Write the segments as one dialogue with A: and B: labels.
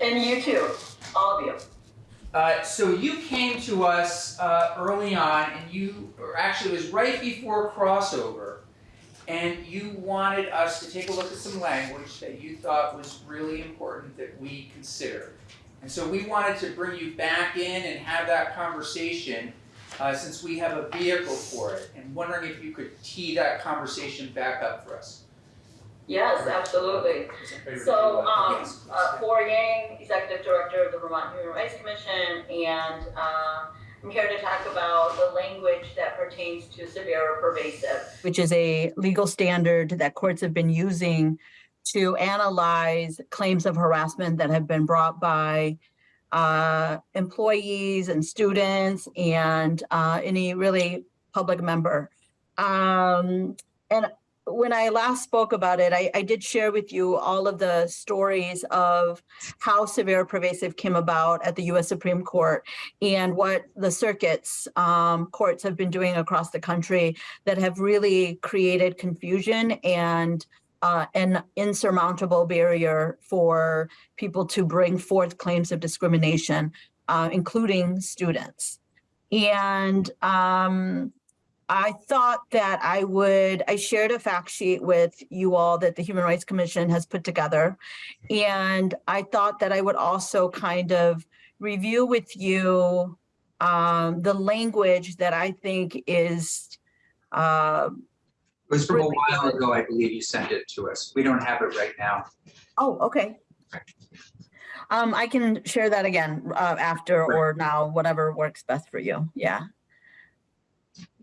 A: And you too, all of you.
B: Uh, so you came to us uh, early on, and you, or actually, it was right before crossover, and you wanted us to take a look at some language that you thought was really important that we consider. And so we wanted to bring you back in and have that conversation, uh, since we have a vehicle for it, and wondering if you could tee that conversation back up for us.
A: Yes, absolutely.
B: Is everybody ready?
A: So, um, uh,
B: please.
A: Bor Yang, Executive Director of the Vermont Human Rights Commission, and, uh, I'm here to talk about the language that pertains to severe or pervasive. Which is a legal standard that courts have been using to analyze claims of harassment that have been brought by uh, employees and students and uh, any really public member. Um, and when I last spoke about it, I, I did share with you all of the stories of how severe pervasive came about at the US Supreme Court and what the circuits um, courts have been doing across the country that have really created confusion and uh, an insurmountable barrier for people to bring forth claims of discrimination, uh, including students. And um, I thought that I would, I shared a fact sheet with you all that the Human Rights Commission has put together. And I thought that I would also kind of review with you um, the language that I think is, uh,
C: It was from a while ago, I believe you sent it to us. We don't have it right now.
A: oh, okay. Um, I can share that again uh, after or now, whatever works best for you. Yeah.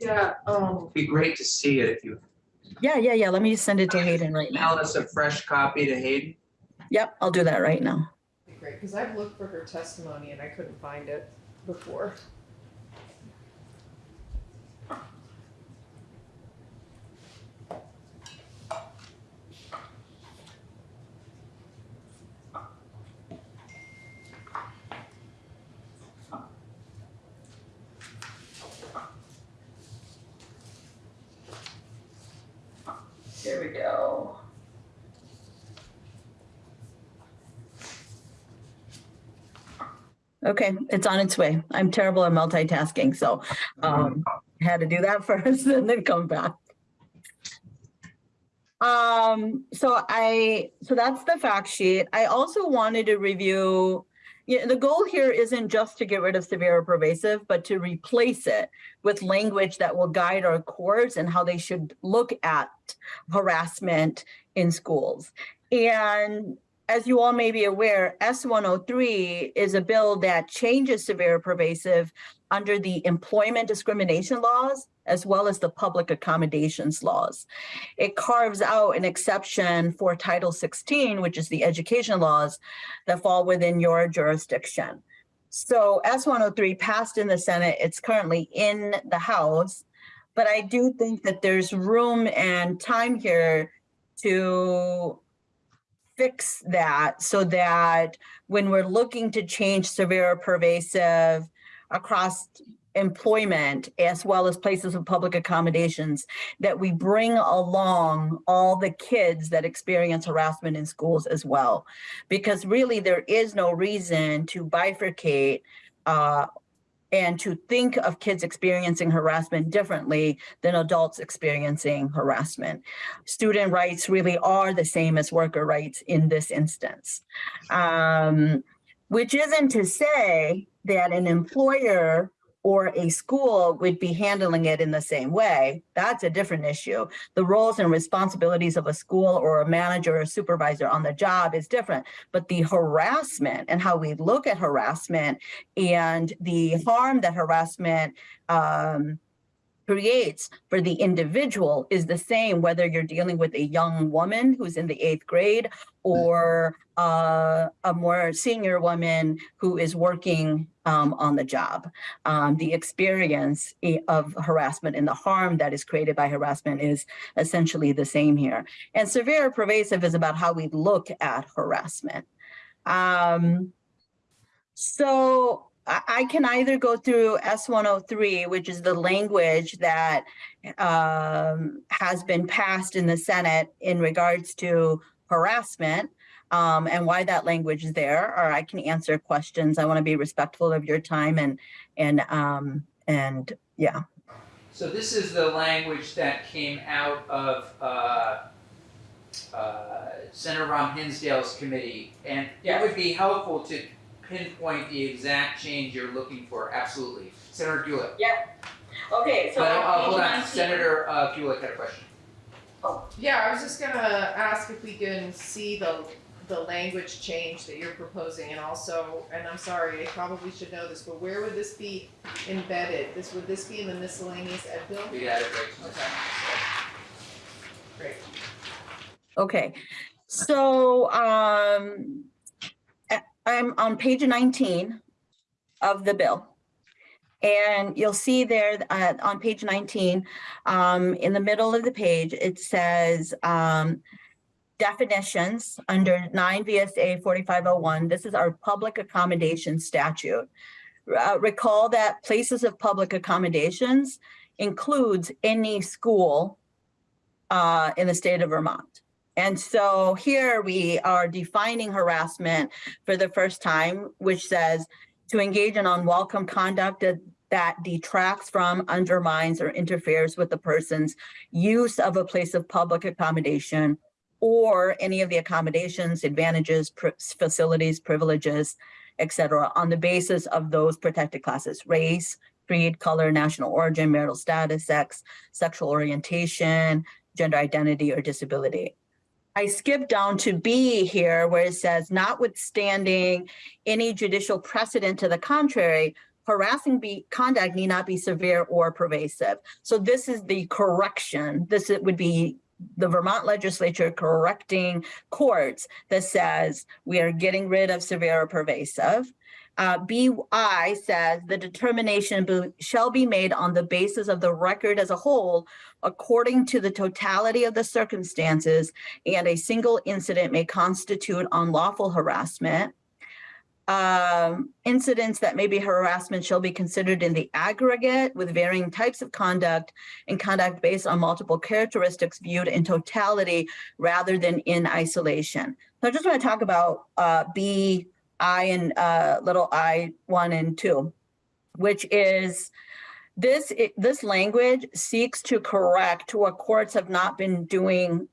D: Yeah, um,
C: It'd be great to see it if you
A: Yeah, yeah, yeah. Let me send it to Hayden right now.
C: email us a fresh copy to Hayden.
A: Yep, I'll do that right now.
D: great, because I've looked for her testimony and I couldn't find it before.
A: Here we go. Okay, it's on its way. I'm terrible at multitasking, so um, had to do that first and then come back. Um, so I, so that's the fact sheet. I also wanted to review, yeah, the goal here isn't just to get rid of severe or pervasive, but to replace it with language that will guide our courts and how they should look at harassment in schools. And as you all may be aware, S103 is a bill that changes severe pervasive under the employment discrimination laws as well as the public accommodations laws. It carves out an exception for Title 16, which is the education laws that fall within your jurisdiction. So S103 passed in the Senate. It's currently in the House. But I do think that there's room and time here to fix that so that when we're looking to change severe pervasive across employment as well as places of public accommodations, that we bring along all the kids that experience harassment in schools as well. Because really there is no reason to bifurcate uh, and to think of kids experiencing harassment differently than adults experiencing harassment. Student rights really are the same as worker rights in this instance. Um, which isn't to say that an employer or a school would be handling it in the same way. That's a different issue. The roles and responsibilities of a school or a manager or supervisor on the job is different. But the harassment and how we look at harassment and the harm that harassment um, creates for the individual is the same whether you're dealing with a young woman who's in the eighth grade or uh, a more senior woman who is working um, on the job. Um, the experience of harassment and the harm that is created by harassment is essentially the same here. And severe pervasive is about how we look at harassment. Um, so I, can either go through S103, which is the language that um, has been passed in the Senate in regards to harassment, um, and why that language is there, or I can answer questions. I want to be respectful of your time and, and, um, and, yeah.
B: So this is the language that came out of uh, uh, Senator Ram Hinsdale's committee, and it would be helpful to pinpoint the exact change you're looking for, absolutely. Senator Gulick. Yep.
A: Okay,
B: But, uh, hold on, Senator uh, Gulick had a question. Oh.
D: Yeah, I was just gonna ask if we can see the, the language change that you're proposing and also, and I'm sorry, I probably should know this, but where would this be embedded? This, would this be in the miscellaneous ed bill?
B: We got it right.
D: Okay. Great.
A: Okay, so, um, a- I'm on page nineteen of the bill. And you'll see there, uh, on page nineteen, um, in the middle of the page, it says, um, definitions under nine VSA forty-five oh one. This is our public accommodation statute. Uh, recall that places of public accommodations includes any school uh, in the state of Vermont. And so here we are defining harassment for the first time, which says to engage in unwelcome conduct that- detracts from, undermines, or interferes with the person's use of a place of public accommodation or any of the accommodations, advantages, facilities, privileges, et cetera, on the basis of those protected classes, race, creed, color, national origin, marital status, sex, sexual orientation, gender identity, or disability. I skipped down to B here where it says notwithstanding any judicial precedent to the contrary, harassing be conduct need not be severe or pervasive. So this is the correction. This would be the Vermont legislature correcting courts that says we are getting rid of severe or pervasive. Uh, BI says the determination shall be made on the basis of the record as a whole according to the totality of the circumstances and a single incident may constitute unlawful harassment. Um, incidents that may be harassment shall be considered in the aggregate with varying types of conduct and conduct based on multiple characteristics viewed in totality rather than in isolation. So I just want to talk about uh, B, I, and uh, little I one and two, which is this, this language seeks to correct what courts have not been doing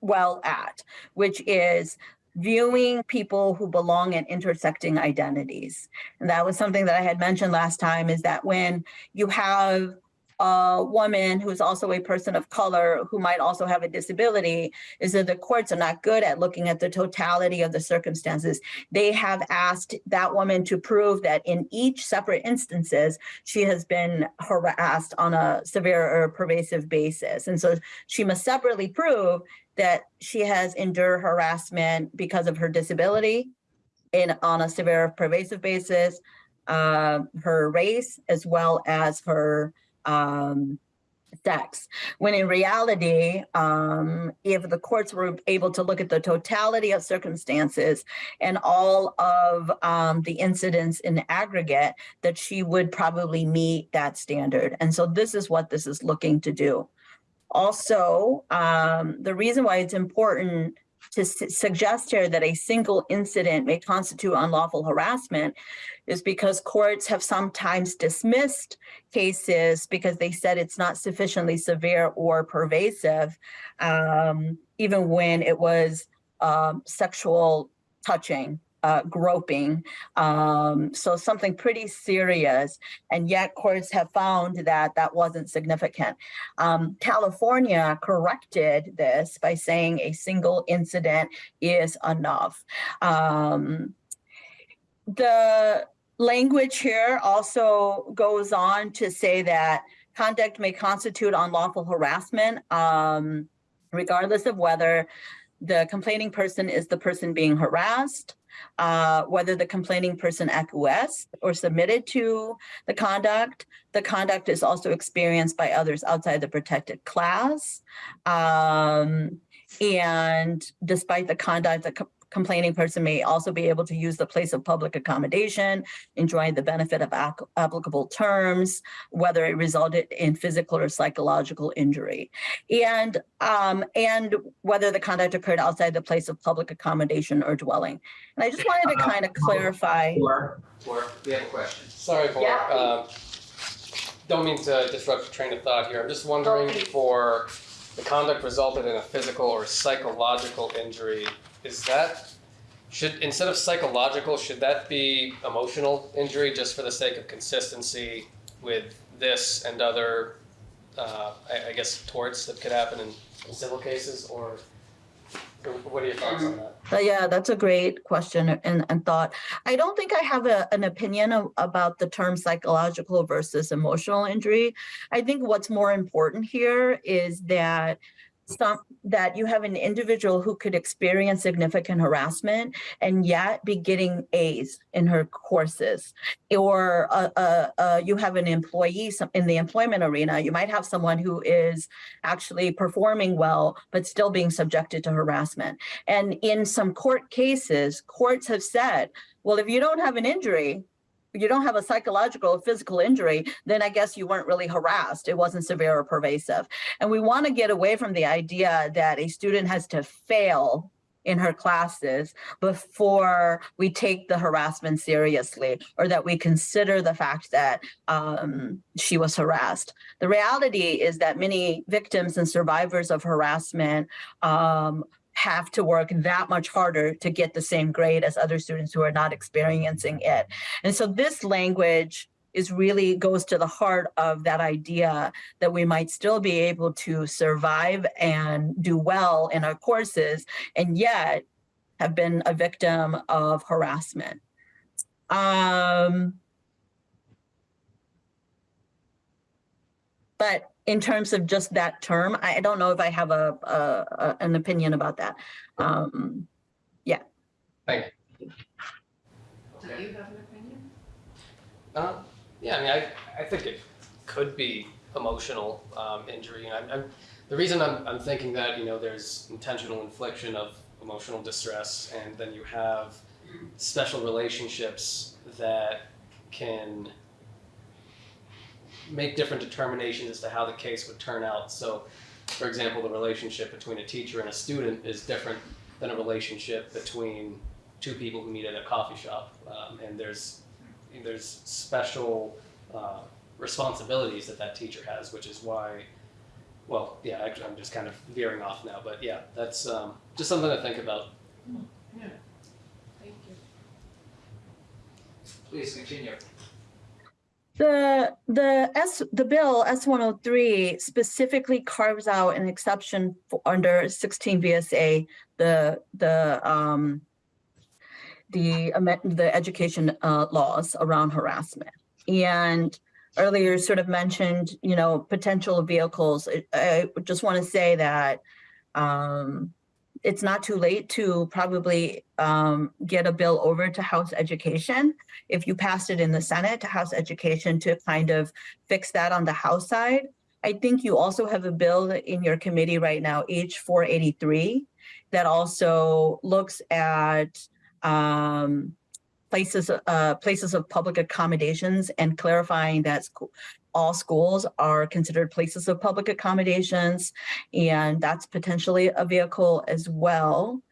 A: well at, which is viewing people who belong in intersecting identities. And that was something that I had mentioned last time is that when you have a woman who is also a person of color who might also have a disability, is that the courts are not good at looking at the totality of the circumstances. They have asked that woman to prove that in each separate instances, she has been harassed on a severe or pervasive basis. And so she must separately prove that she has endured harassment because of her disability in, on a severe pervasive basis, uh, her race, as well as her um, sex. When in reality, um, if the courts were able to look at the totality of circumstances and all of um, the incidents in aggregate, that she would probably meet that standard. And so this is what this is looking to do. Also, um, the reason why it's important to su- suggest here that a single incident may constitute unlawful harassment is because courts have sometimes dismissed cases because they said it's not sufficiently severe or pervasive, um, even when it was um, sexual touching, uh, groping, um, so something pretty serious. And yet courts have found that that wasn't significant. Um, California corrected this by saying a single incident is enough. Um, the language here also goes on to say that conduct may constitute unlawful harassment, um, regardless of whether the complaining person is the person being harassed, uh, whether the complaining person acquiesced or submitted to the conduct. The conduct is also experienced by others outside the protected class. Um, and despite the conduct, the complaining person may also be able to use the place of public accommodation, enjoying the benefit of applicable terms, whether it resulted in physical or psychological injury. And, um, and whether the conduct occurred outside the place of public accommodation or dwelling. And I just wanted to kind of clarify.
B: Or, or, we have a question.
E: Sorry for,
A: Yeah.
E: um, don't mean to disrupt your train of thought here. I'm just wondering
A: Okay.
E: for the conduct resulted in a physical or psychological injury, is that, should, instead of psychological, should that be emotional injury just for the sake of consistency with this and other, uh, I, I guess torts that could happen in civil cases or what are your thoughts on that?
A: Uh, yeah, that's a great question and, and thought. I don't think I have a, an opinion of, about the term psychological versus emotional injury. I think what's more important here is that some, that you have an individual who could experience significant harassment and yet be getting A's in her courses. Or uh, uh, uh, you have an employee in the employment arena, you might have someone who is actually performing well, but still being subjected to harassment. And in some court cases, courts have said, well, if you don't have an injury, you don't have a psychological or physical injury, then I guess you weren't really harassed. It wasn't severe or pervasive. And we want to get away from the idea that a student has to fail in her classes before we take the harassment seriously or that we consider the fact that um, she was harassed. The reality is that many victims and survivors of harassment um, have to work that much harder to get the same grade as other students who are not experiencing it. And so this language is really goes to the heart of that idea that we might still be able to survive and do well in our courses and yet have been a victim of harassment. Um, but in terms of just that term, I I don't know if I have a, a, a- an opinion about that. Um,
E: Thank you.
D: Do you have an opinion?
E: Uh, yeah, I mean, I, I think it could be emotional um, injury. And I'm, I'm, the reason I'm, I'm thinking that, you know, there's intentional infliction of emotional distress, and then you have special relationships that can make different determinations as to how the case would turn out. So, for example, the relationship between a teacher and a student is different than a relationship between two people who meet at a coffee shop. Um, and there's there's special uh, responsibilities that that teacher has, which is why, well, yeah, actually, I'm just kind of veering off now, but yeah, that's um, just something to think about. Yeah.
D: Thank you.
B: Please continue.
A: The, the S, the bill S one oh three specifically carves out an exception under sixteen VSA, the, the, um, the, the education, uh, laws around harassment. And earlier sort of mentioned, you know, potential vehicles. I, I just want to say that, um, it's not too late to probably, um, get a bill over to House Education if you passed it in the Senate to House Education to kind of fix that on the House side. I think you also have a bill in your committee right now, H four eighty-three, that also looks at um, places, uh, places of public accommodations and clarifying that all schools are considered places of public accommodations, and that's potentially a vehicle as well.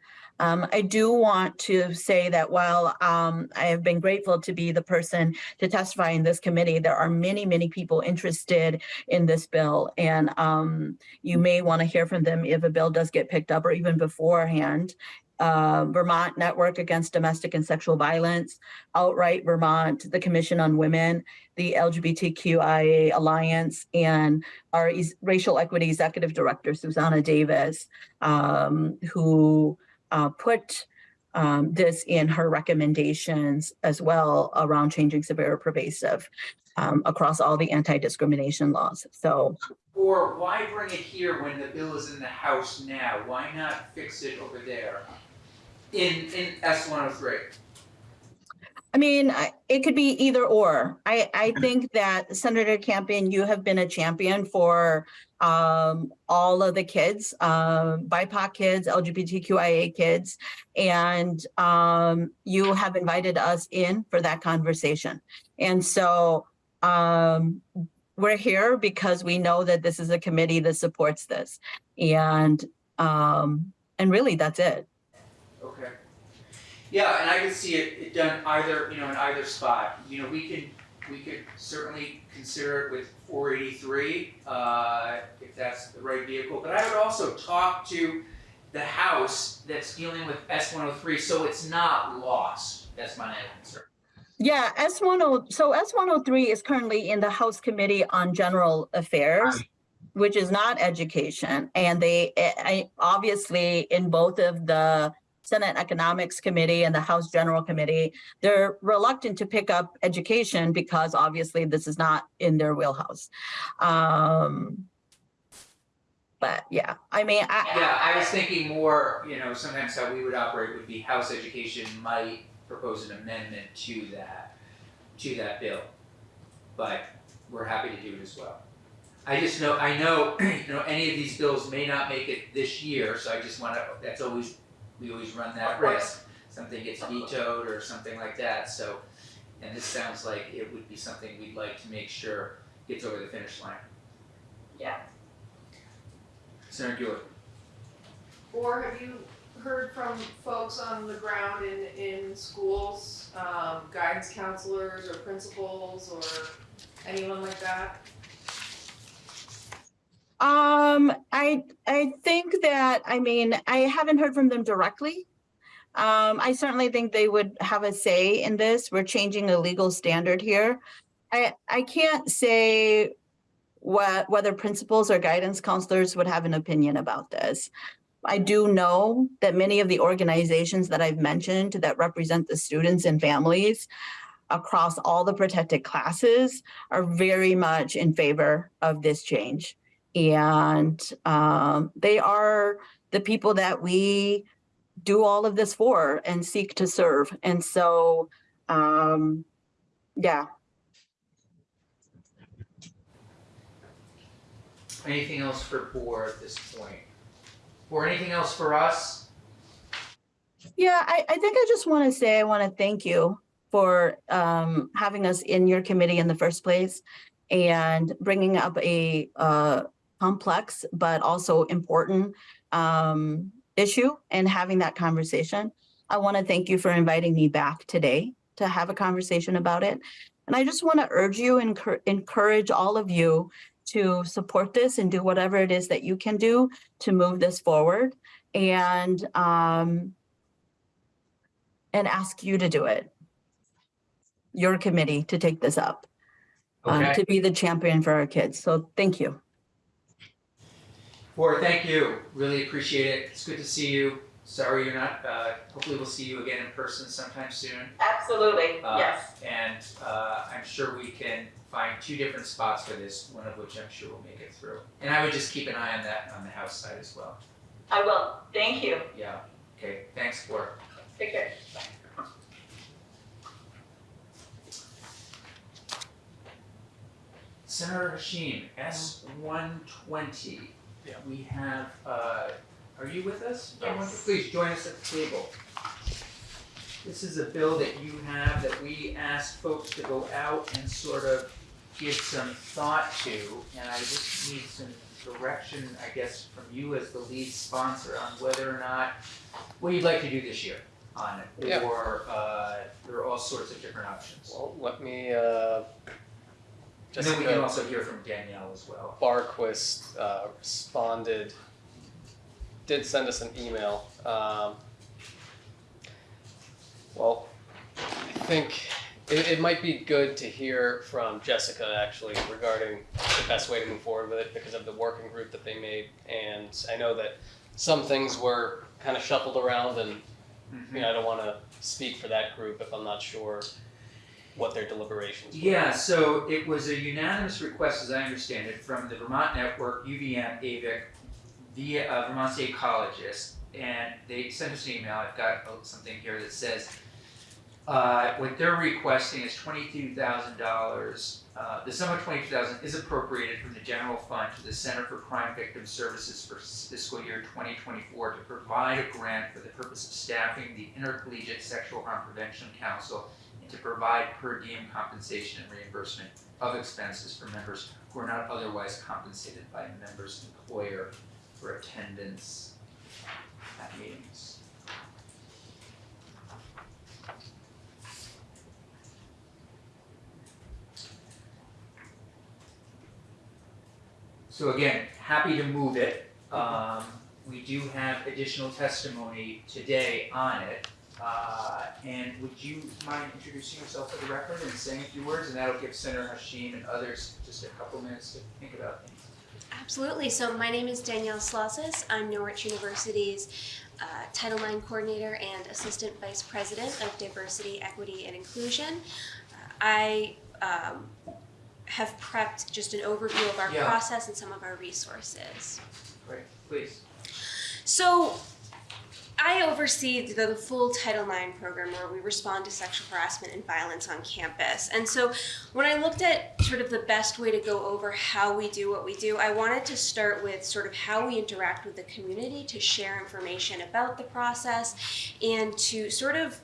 A: Um, I do want to say that while um, I have been grateful to be the person to testify in this committee, there are many, many people interested in this bill. And um, you may want to hear from them if a bill does get picked up or even beforehand. Uh, Vermont Network Against Domestic and Sexual Violence, Outright Vermont, the Commission on Women, the LGBTQIA Alliance, and our Racial Equity Executive Director, Xusana Davis, um, who uh, put um, this in her recommendations as well around changing severe pervasive um, across all the anti-discrimination laws. So
B: Or why bring it here when the bill is in the House now? Why not fix it over there? In, in S one oh three?
A: I mean, it could be either or. I, I think that Senator Campion, you have been a champion for um, all of the kids, um, BIPOC kids, LGBTQIA kids. And um, you have invited us in for that conversation. And so um, we're here because we know that this is a committee that supports this. And, um, and really, that's it.
B: Yeah, and I could see it, it done either, you know, in either spot. You know, we can, we could certainly consider it with four eighty-three, uh, if that's the right vehicle. But I would also talk to the House that's dealing with S one oh three, so it's not lost. That's my answer.
A: Yeah, S one oh, so S one oh three is currently in the House Committee on General Affairs, which is not education. And they, eh, I, obviously, in both of the Senate Economics Committee and the House General Committee, they're reluctant to pick up education because obviously this is not in their wheelhouse. Um, but yeah, I mean, I.
B: Yeah, I was thinking more, you know, sometimes how we would operate would be House Education might propose an amendment to that, to that bill. But we're happy to do it as well. I just know, I know, you know, any of these bills may not make it this year, so I just wanna, that's always, we always run that
D: Of
B: risk. Something gets vetoed or something like that, so, and this sounds like it would be something we'd like to make sure gets over the finish line.
A: Yeah.
B: Senator Gillen.
D: Or have you heard from folks on the ground in, in schools, um, guidance counselors or principals or anyone like that?
A: Um, I, I think that, I mean, I haven't heard from them directly. Um, I certainly think they would have a say in this. We're changing a legal standard here. I, I can't say what, whether principals or guidance counselors would have an opinion about this. I do know that many of the organizations that I've mentioned that represent the students and families across all the protected classes are very much in favor of this change. And um, they are the people that we do all of this for and seek to serve. And so, um, yeah,
B: Anything else for Bor at this point? Or anything else for us?
A: Yeah, I, I think I just want to say, I want to thank you for um, having us in your committee in the first place and bringing up a uh, complex but also important um, issue and having that conversation. I want to thank you for inviting me back today to have a conversation about it. And I just want to urge you and encourage all of you to support this and do whatever it is that you can do to move this forward. And um, and ask you to do it. Your committee to take this up, um, to be the champion for our kids. So thank you.
B: Board, thank you, really appreciate it, it's good to see you. Sorry you're not, uh, hopefully we'll see you again in person sometime soon.
A: Absolutely,
B: Uh, And, uh, I'm sure we can find two different spots for this, one of which I'm sure will make it through. And I would just keep an eye on that on the house side as well.
A: I will. Thank you.
B: Yeah, okay, thanks, Bor.
A: Take care. Bye.
B: Senator Hashim, S one twenty.
E: Yeah.
B: We have, uh, are you with us? I want you-
A: Yes.
B: Please join us at the table. This is a bill that you have that we asked folks to go out and sort of give some thought to. And I just need some direction, I guess, from you as the lead sponsor on whether or not, what you'd like to do this year on it.
E: Yeah.
B: Or, uh, there are all sorts of different options.
E: Well, let me, uh,
B: And then we can also hear from Danielle as well.
E: Barquist, uh, responded, did send us an email. Um, well, I think it, it might be good to hear from Jessica actually regarding the best way to move forward with it because of the working group that they made. And I know that some things were kind of shuffled around and you know, I don't want to speak for that group if I'm not sure what their deliberations were.
B: Yeah, so it was a unanimous request, as I understand it, from the Vermont Network, UVM, AVIC, the uh, Vermont State Colleges, and they sent us an email, I've got something here that says, Uh, what they're requesting is twenty-two thousand dollars. Uh, the sum of twenty-two thousand is appropriated from the general fund to the Center for Crime Victim Services for fiscal year twenty twenty-four to provide a grant for the purpose of staffing the Intercollegiate Sexual Harm Prevention Council to provide per diem compensation and reimbursement of expenses for members who are not otherwise compensated by a member's employer for attendance at meetings. So again, happy to move it. Um, we do have additional testimony today on it. Uh, and would you mind introducing yourself for the record and saying a few words, and that'll give Senator Hashim and others just a couple minutes to think about things.
F: Absolutely. So my name is Danielle Slausis. I'm Norwich University's uh, Title IX Coordinator and Assistant Vice President of Diversity, Equity, and Inclusion. Uh, I um, have prepped just an overview of our
B: Yeah.
F: process and some of our resources.
B: Great, please.
F: So, I oversee the, full Title IX program where we respond to sexual harassment and violence on campus. And so, when I looked at sort of the best way to go over how we do what we do, I wanted to start with sort of how we interact with the community to share information about the process and to sort of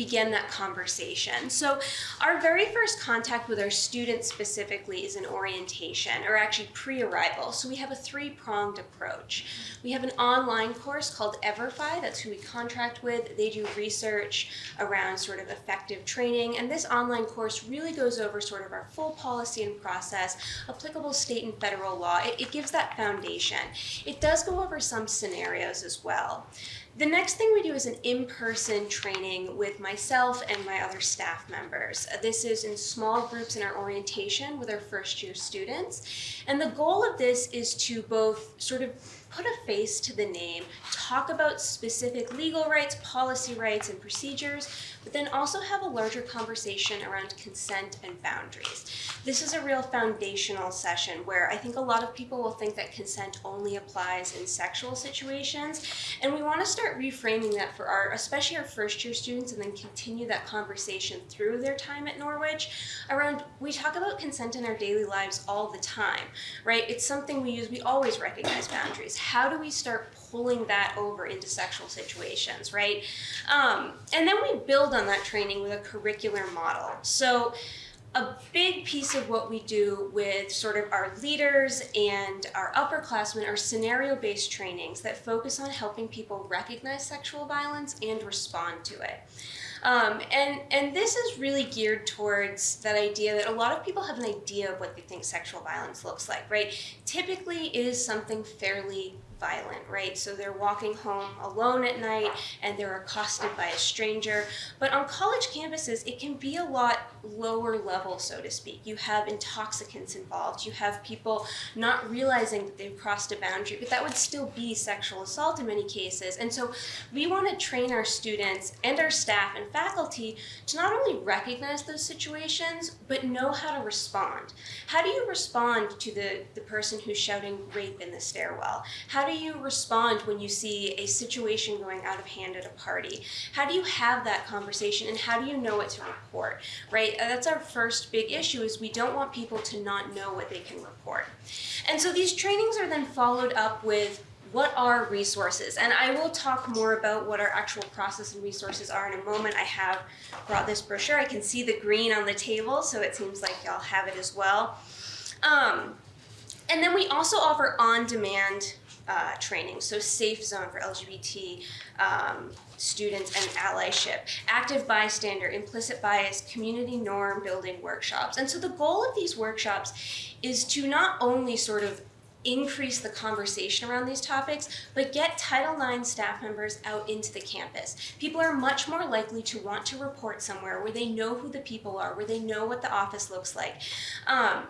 F: begin that conversation. So, our very first contact with our students specifically is an orientation, or actually pre arrival. So, we have a three pronged approach. We have an online course called Everfi, that's who we contract with. They do research around sort of effective training, and this online course really goes over sort of our full policy and process, applicable state and federal law. It, it gives that foundation. It does go over some scenarios as well. The next thing we do is an in person training with myself and my other staff members. This is in small groups in our orientation with our first year students. And the goal of this is to both sort of put a face to the name, talk about specific legal rights, policy rights, and procedures, but then also have a larger conversation around consent and boundaries. This is a real foundational session where I think a lot of people will think that consent only applies in sexual situations, and we want to start reframing that for our, especially our first year students, and then continue that conversation through their time at Norwich around, we talk about consent in our daily lives all the time, right? It's something we use, we always recognize boundaries. How do we start pulling that over into sexual situations, right? Um, and then we build on that training with a curricular model. So, a big piece of what we do with sort of our leaders and our upperclassmen are scenario based trainings that focus on helping people recognize sexual violence and respond to it. Um, and, and this is really geared towards that idea that a lot of people have an idea of what they think sexual violence looks like, right? Typically, is something fairly violent, right? So they're walking home alone at night and they're accosted by a stranger. But on college campuses, it can be a lot lower level, so to speak. You have intoxicants involved, you have people not realizing that they've crossed a boundary, but that would still be sexual assault in many cases. And so we want to train our students and our staff and faculty to not only recognize those situations, but know how to respond. How do you respond to the, the person who's shouting rape in the stairwell? How do you respond when you see a situation going out of hand at a party? How do you have that conversation and how do you know what to report, right? Uh, That's our first big issue is we don't want people to not know what they can report. And so these trainings are then followed up with what are resources? And I will talk more about what our actual process and resources are in a moment. I have brought this brochure. I can see the green on the table, so it seems like y'all have it as well. Um, and then we also offer on-demand uh, training, so safe zone for LGBT um, students and allyship, active bystander, implicit bias, community norm building workshops. And so the goal of these workshops is to not only sort of increase the conversation around these topics, but get Title IX staff members out into the campus. People are much more likely to want to report somewhere where they know who the people are, where they know what the office looks like. Um,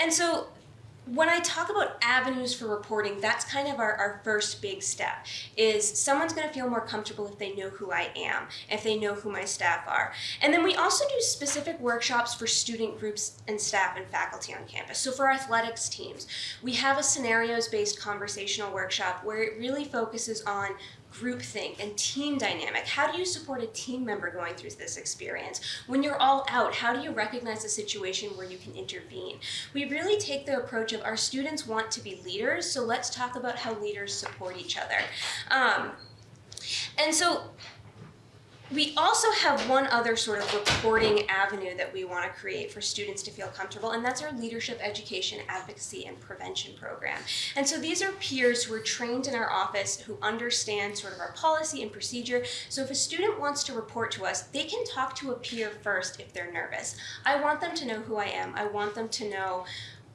F: and so when I talk about avenues for reporting, that's kind of our, our first big step is someone's going to feel more comfortable if they know who I am, if they know who my staff are. And then we also do specific workshops for student groups and staff and faculty on campus. So for athletics teams, we have a scenarios based conversational workshop where it really focuses on groupthink and team dynamic. How do you support a team member going through this experience? When you're all out, how do you recognize a situation where you can intervene? We really take the approach of our students want to be leaders, so let's talk about how leaders support each other. Um, and so we also have one other sort of reporting avenue that we want to create for students to feel comfortable, and that's our leadership education, advocacy, and prevention program. And so these are peers who are trained in our office who understand sort of our policy and procedure. So if a student wants to report to us, they can talk to a peer first if they're nervous. I want them to know who I am. I want them to know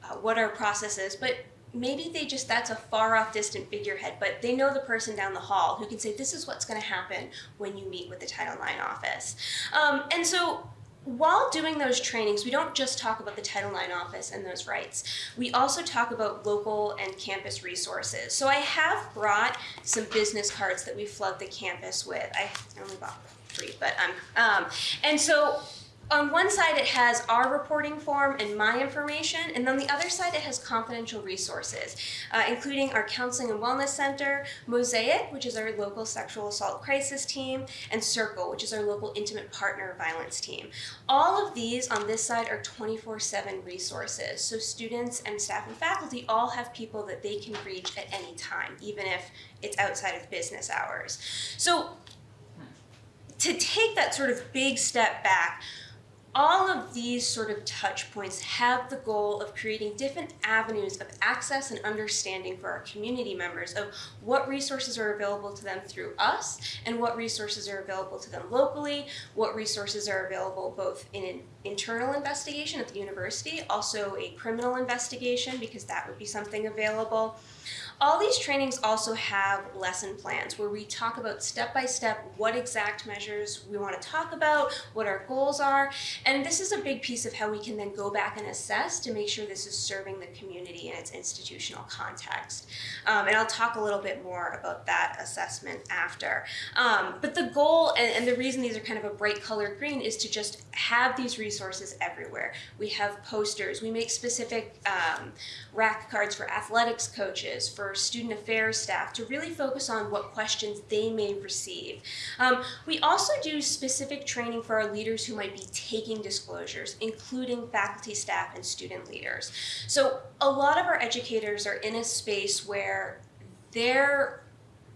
F: uh, what our process is, but maybe they just that's a far off distant figurehead but they know the person down the hall who can say this is what's going to happen when you meet with the title ix office um, and so while doing those trainings, we don't just talk about the Title IX office and those rights. We also talk about local and campus resources. So I have brought some business cards that we flood the campus with. I only bought three, but um, um, and so on one side it has our reporting form and my information, and on the other side it has confidential resources, uh, including our counseling and wellness center, Mosaic, which is our local sexual assault crisis team, and Circle, which is our local intimate partner violence team. All of these on this side are 24-7 resources, so students and staff and faculty all have people that they can reach at any time, even if it's outside of business hours. So to take that sort of big step back, all of these sort of touch points have the goal of creating different avenues of access and understanding for our community members of what resources are available to them through us and what resources are available to them locally, what resources are available both in an internal investigation at the university, also a criminal investigation because that would be something available. All these trainings also have lesson plans where we talk about step by step what exact measures we want to talk about, what our goals are, and this is a big piece of how we can then go back and assess to make sure this is serving the community in its institutional context. Um, and I'll talk a little bit more about that assessment after. Um, but the goal and, and the reason these are kind of a bright colored green is to just have these resources everywhere. We have posters, we make specific um, rack cards for athletics coaches, for student affairs staff to really focus on what questions they may receive. Um, we also do specific training for our leaders who might be taking disclosures, including faculty, staff, and student leaders. So a lot of our educators are in a space where they're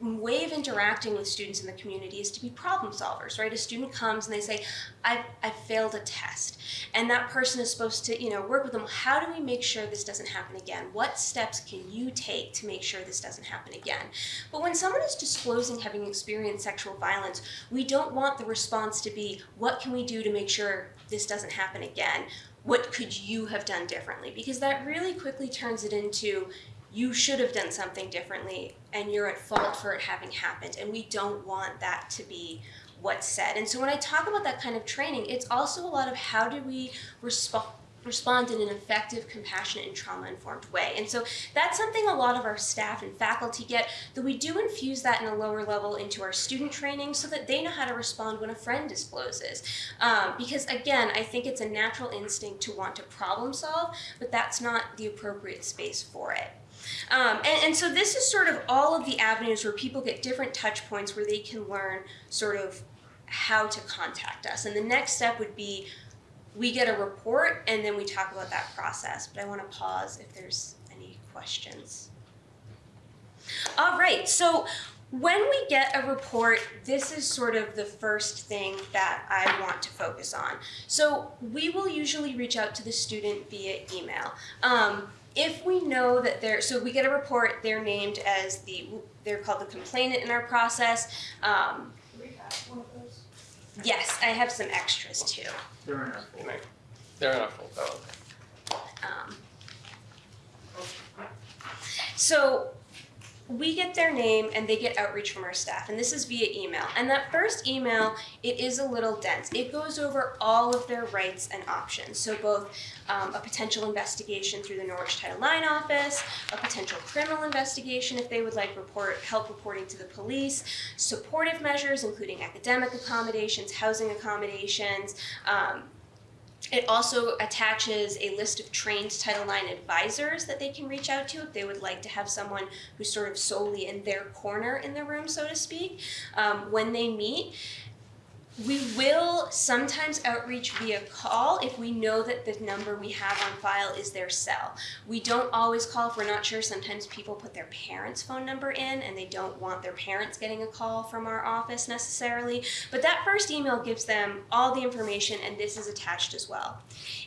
F: way of interacting with students in the community is to be problem solvers, right? A student comes and they say, I, I failed a test. And that person is supposed to, you know, work with them. How do we make sure this doesn't happen again? What steps can you take to make sure this doesn't happen again? But when someone is disclosing having experienced sexual violence, we don't want the response to be, what can we do to make sure this doesn't happen again? What could you have done differently? Because that really quickly turns it into, you should have done something differently and you're at fault for it having happened. And we don't want that to be what's said. And so when I talk about that kind of training, it's also a lot of how do we respond respond in an effective, compassionate, and trauma-informed way. And so that's something a lot of our staff and faculty get, that we do infuse that in a lower level into our student training so that they know how to respond when a friend discloses. Um, because again, I think it's a natural instinct to want to problem solve, but that's not the appropriate space for it. Um, and, and so this is sort of all of the avenues where people get different touch points where they can learn sort of how to contact us. And the next step would be we get a report and then we talk about that process. But I want to pause if there's any questions. All right, so when we get a report, this is sort of the first thing that I want to focus on. So we will usually reach out to the student via email. Um, if we know that they're, so we get a report, they're named as the, they're called the complainant in our process. Um, yes, I have some extras too.
C: They're in our folder.
E: They're in a full
C: Oh,
F: Um, so we get their name and they get outreach from our staff and this is via email. And that first email it is a little dense. It goes over all of their rights and options. So both um, a potential investigation through the norwich title ix office a potential criminal investigation if they would like report help reporting to the police supportive measures including academic accommodations housing accommodations um, It also attaches a list of trained Title IX advisors that they can reach out to if they would like to have someone who's sort of solely in their corner in the room, so to speak, um, when they meet. We will sometimes outreach via call if we know that the number we have on file is their cell. We don't always call if we're not sure. Sometimes people put their parents' phone number in and they don't want their parents getting a call from our office necessarily. But that first email gives them all the information and this is attached as well.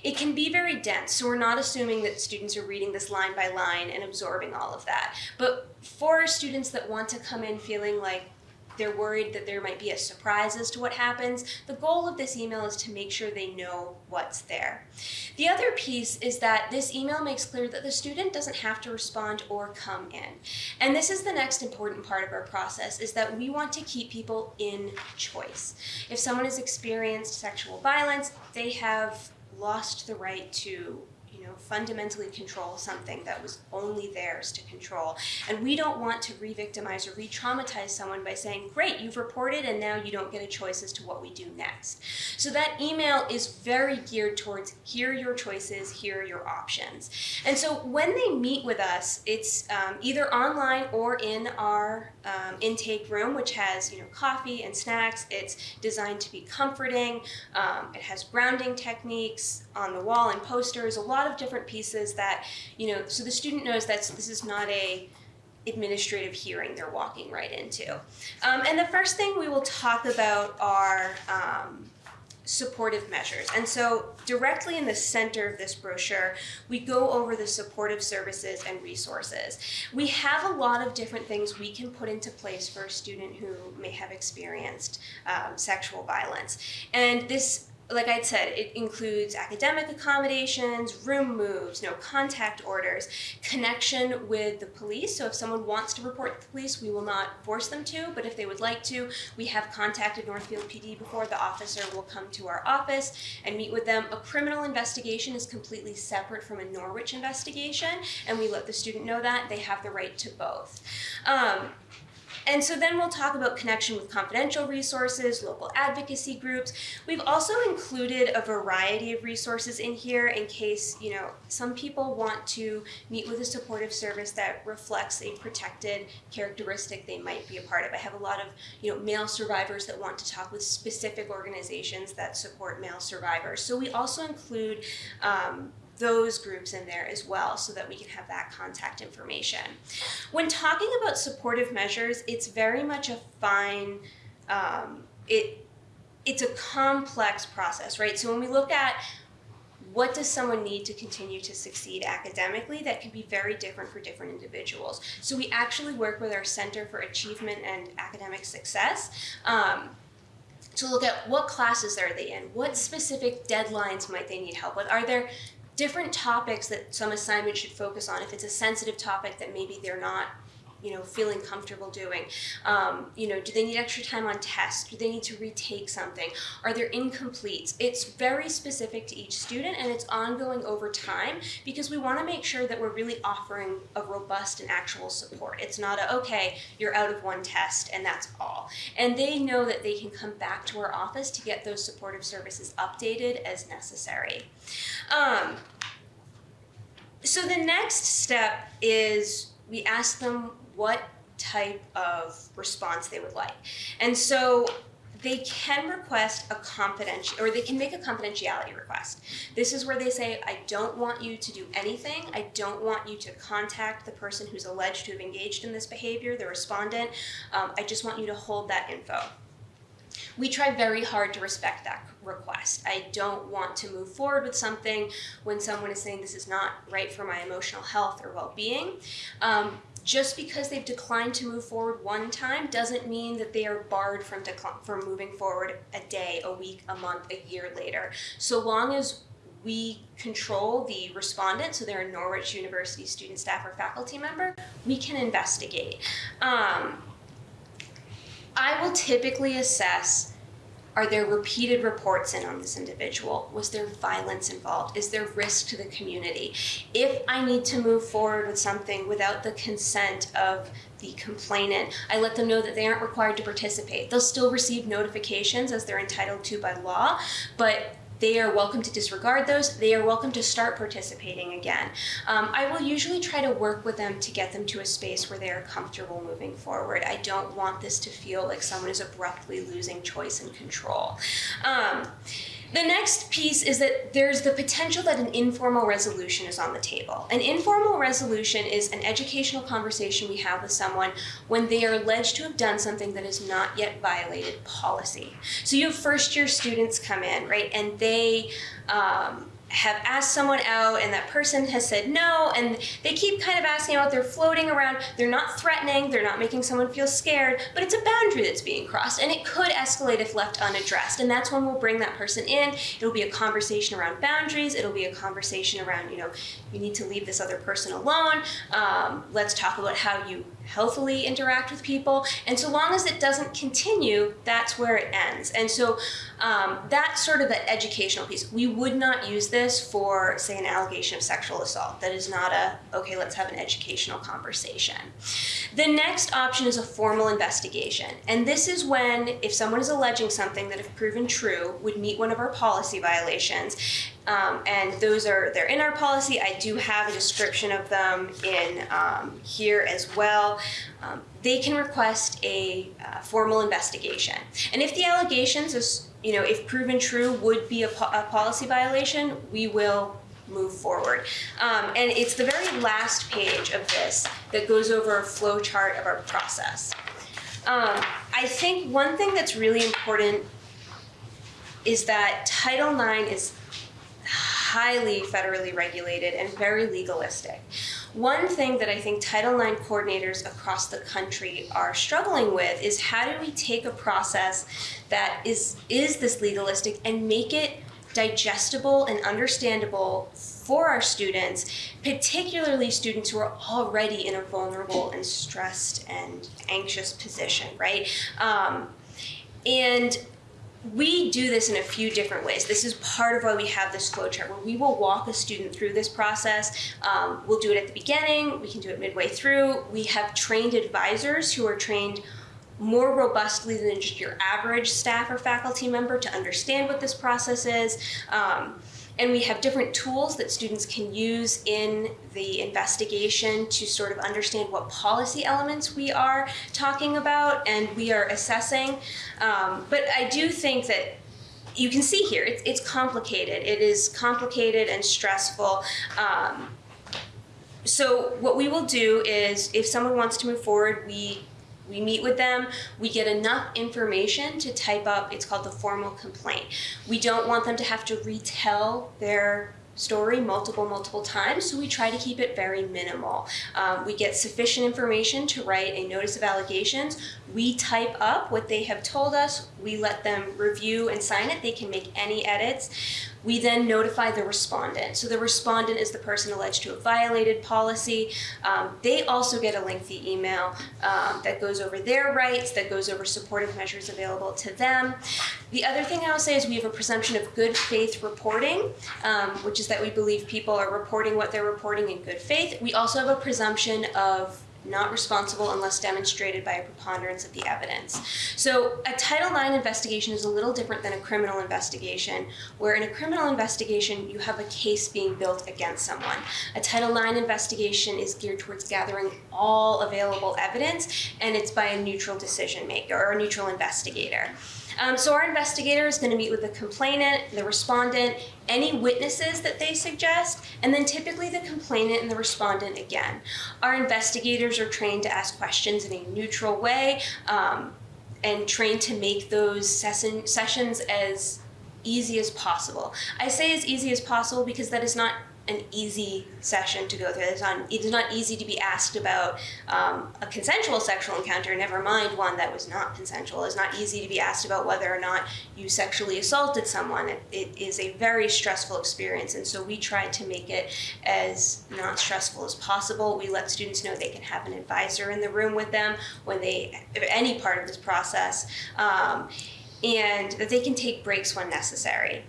F: It can be very dense, so we're not assuming that students are reading this line by line and absorbing all of that. But for students that want to come in feeling like they're worried that there might be a surprise as to what happens. The goal of this email is to make sure they know what's there. The other piece is that this email makes clear that the student doesn't have to respond or come in. And this is the next important part of our process is that we want to keep people in choice. If someone has experienced sexual violence, they have lost the right to fundamentally control something that was only theirs to control. And we don't want to re-victimize or re-traumatize someone by saying, great, you've reported and now you don't get a choice as to what we do next. So that email is very geared towards here are your choices, here are your options. And so when they meet with us, it's um, either online or in our um, intake room, which has you know coffee and snacks. It's designed to be comforting. Um, it has grounding techniques on the wall and posters. A lot of different pieces that you know, so the student knows that this is not a administrative hearing they're walking right into. Um, and the first thing we will talk about are um, supportive measures. And so directly in the center of this brochure, we go over the supportive services and resources. We have a lot of different things we can put into place for a student who may have experienced um, sexual violence. And this like I said, it includes academic accommodations, room moves, no contact orders, connection with the police. So if someone wants to report to the police, we will not force them to, but if they would like to, we have contacted Northfield PD before. The officer will come to our office and meet with them. A criminal investigation is completely separate from a Norwich investigation, and we let the student know that. They have the right to both. Um, and so then we'll talk about connection with confidential resources, local advocacy groups. We've also included a variety of resources in here in case, you know, some people want to meet with a supportive service that reflects a protected characteristic they might be a part of. I have a lot of, you know, male survivors that want to talk with specific organizations that support male survivors. So we also include um, those groups in there as well so that we can have that contact information. When talking about supportive measures, it's very much a fine, um, it, it's a complex process, right? So when we look at what does someone need to continue to succeed academically that can be very different for different individuals. So we actually work with our Center for Achievement and Academic Success um, to look at what classes are they in, what specific deadlines might they need help with. Are there different topics that some assignment should focus on if it's a sensitive topic that maybe they're not you know feeling comfortable doing. Um, you know do they need extra time on tests do they need to retake something? Are there incompletes? It's very specific to each student and it's ongoing over time because we want to make sure that we're really offering a robust and actual support. It's not a okay you're out of one test and that's all. And they know that they can come back to our office to get those supportive services updated as necessary. Um, so the next step is we ask them what type of response they would like. And so they can request a confidential, or they can make a confidentiality request. This is where they say, I don't want you to do anything. I don't want you to contact the person who's alleged to have engaged in this behavior, the respondent. Um, I just want you to hold that info. We try very hard to respect that request. I don't want to move forward with something when someone is saying this is not right for my emotional health or well-being. Um, just because they've declined to move forward one time doesn't mean that they are barred from from moving forward a day, a week, a month, a year later. So long as we control the respondent, so they're a Norwich University student, staff, or faculty member, we can investigate. Um, I will typically assess are there repeated reports in on this individual? Was there violence involved? Is there risk to the community? If I need to move forward with something without the consent of the complainant, I let them know that they aren't required to participate. They'll still receive notifications as they're entitled to by law, but they are welcome to disregard those. They are welcome to start participating again. Um, I will usually try to work with them to get them to a space where they are comfortable moving forward. I don't want this to feel like someone is abruptly losing choice and control. Um, the next piece is that there's the potential that an informal resolution is on the table. An informal resolution is an educational conversation we have with someone when they are alleged to have done something that has not yet violated policy. So you have first year students come in, right, and they um, have asked someone out and that person has said no and they keep kind of asking out they're floating around. They're not threatening they're not making someone feel scared but it's a boundary that's being crossed and it could escalate if left unaddressed and that's when we'll bring that person in. It'll be a conversation around boundaries it'll be a conversation around you know you need to leave this other person alone. Um, let's talk about how you healthily interact with people. And so long as it doesn't continue that's where it ends. And so um, that's sort of the educational piece. We would not use this for say an allegation of sexual assault. That is not a okay let's have an educational conversation. The next option is a formal investigation. And this is when if someone is alleging something that if proven true would meet one of our policy violations um, and those are they're in our policy. I do have a description of them in um, here as well. Um, they can request a uh, formal investigation, and if the allegations is you know if proven true would be a, po- a policy violation, we will move forward. Um, and it's the very last page of this that goes over a flow chart of our process. Um, I think one thing that's really important is that Title IX is highly federally regulated and very legalistic. One thing that I think Title IX coordinators across the country are struggling with is how do we take a process that is is this legalistic and make it digestible and understandable for our students, particularly students who are already in a vulnerable and stressed and anxious position, right? Um, and we do this in a few different ways. This is part of why we have this flow chart where we will walk a student through this process. Um, we'll do it at the beginning, we can do it midway through. We have trained advisors who are trained more robustly than just your average staff or faculty member to understand what this process is. Um, and we have different tools that students can use in the investigation to sort of understand what policy elements we are talking about and we are assessing. Um, but I do think that you can see here, it's, it's complicated. It is complicated and stressful. Um, so what we will do is if someone wants to move forward, we we meet with them, we get enough information to type up, it's called the formal complaint. We don't want them to have to retell their story multiple, multiple times, so we try to keep it very minimal. Um, we get sufficient information to write a notice of allegations. We type up what they have told us, we let them review and sign it, they can make any edits. We then notify the respondent. So the respondent is the person alleged to have violated policy. Um, they also get a lengthy email um, that goes over their rights, that goes over supportive measures available to them. The other thing I'll say is we have a presumption of good faith reporting, um, which is that we believe people are reporting what they're reporting in good faith. We also have a presumption of not responsible unless demonstrated by a preponderance of the evidence. So a Title IX investigation is a little different than a criminal investigation, where in a criminal investigation you have a case being built against someone. A Title IX investigation is geared towards gathering all available evidence, and it's by a neutral decision maker or a neutral investigator. Um, so our investigator is going to meet with the complainant, the respondent, any witnesses that they suggest, and then typically the complainant and the respondent again. Our investigators are trained to ask questions in a neutral way um, and trained to make those session, sessions as easy as possible. I say as easy as possible because that is not an easy session to go through. It's not, it's not easy to be asked about um, a consensual sexual encounter, never mind one that was not consensual. It's not easy to be asked about whether or not you sexually assaulted someone. It, it is a very stressful experience, and so we try to make it as not stressful as possible. We let students know they can have an advisor in the room with them when they, any part of this process, um, and that they can take breaks when necessary.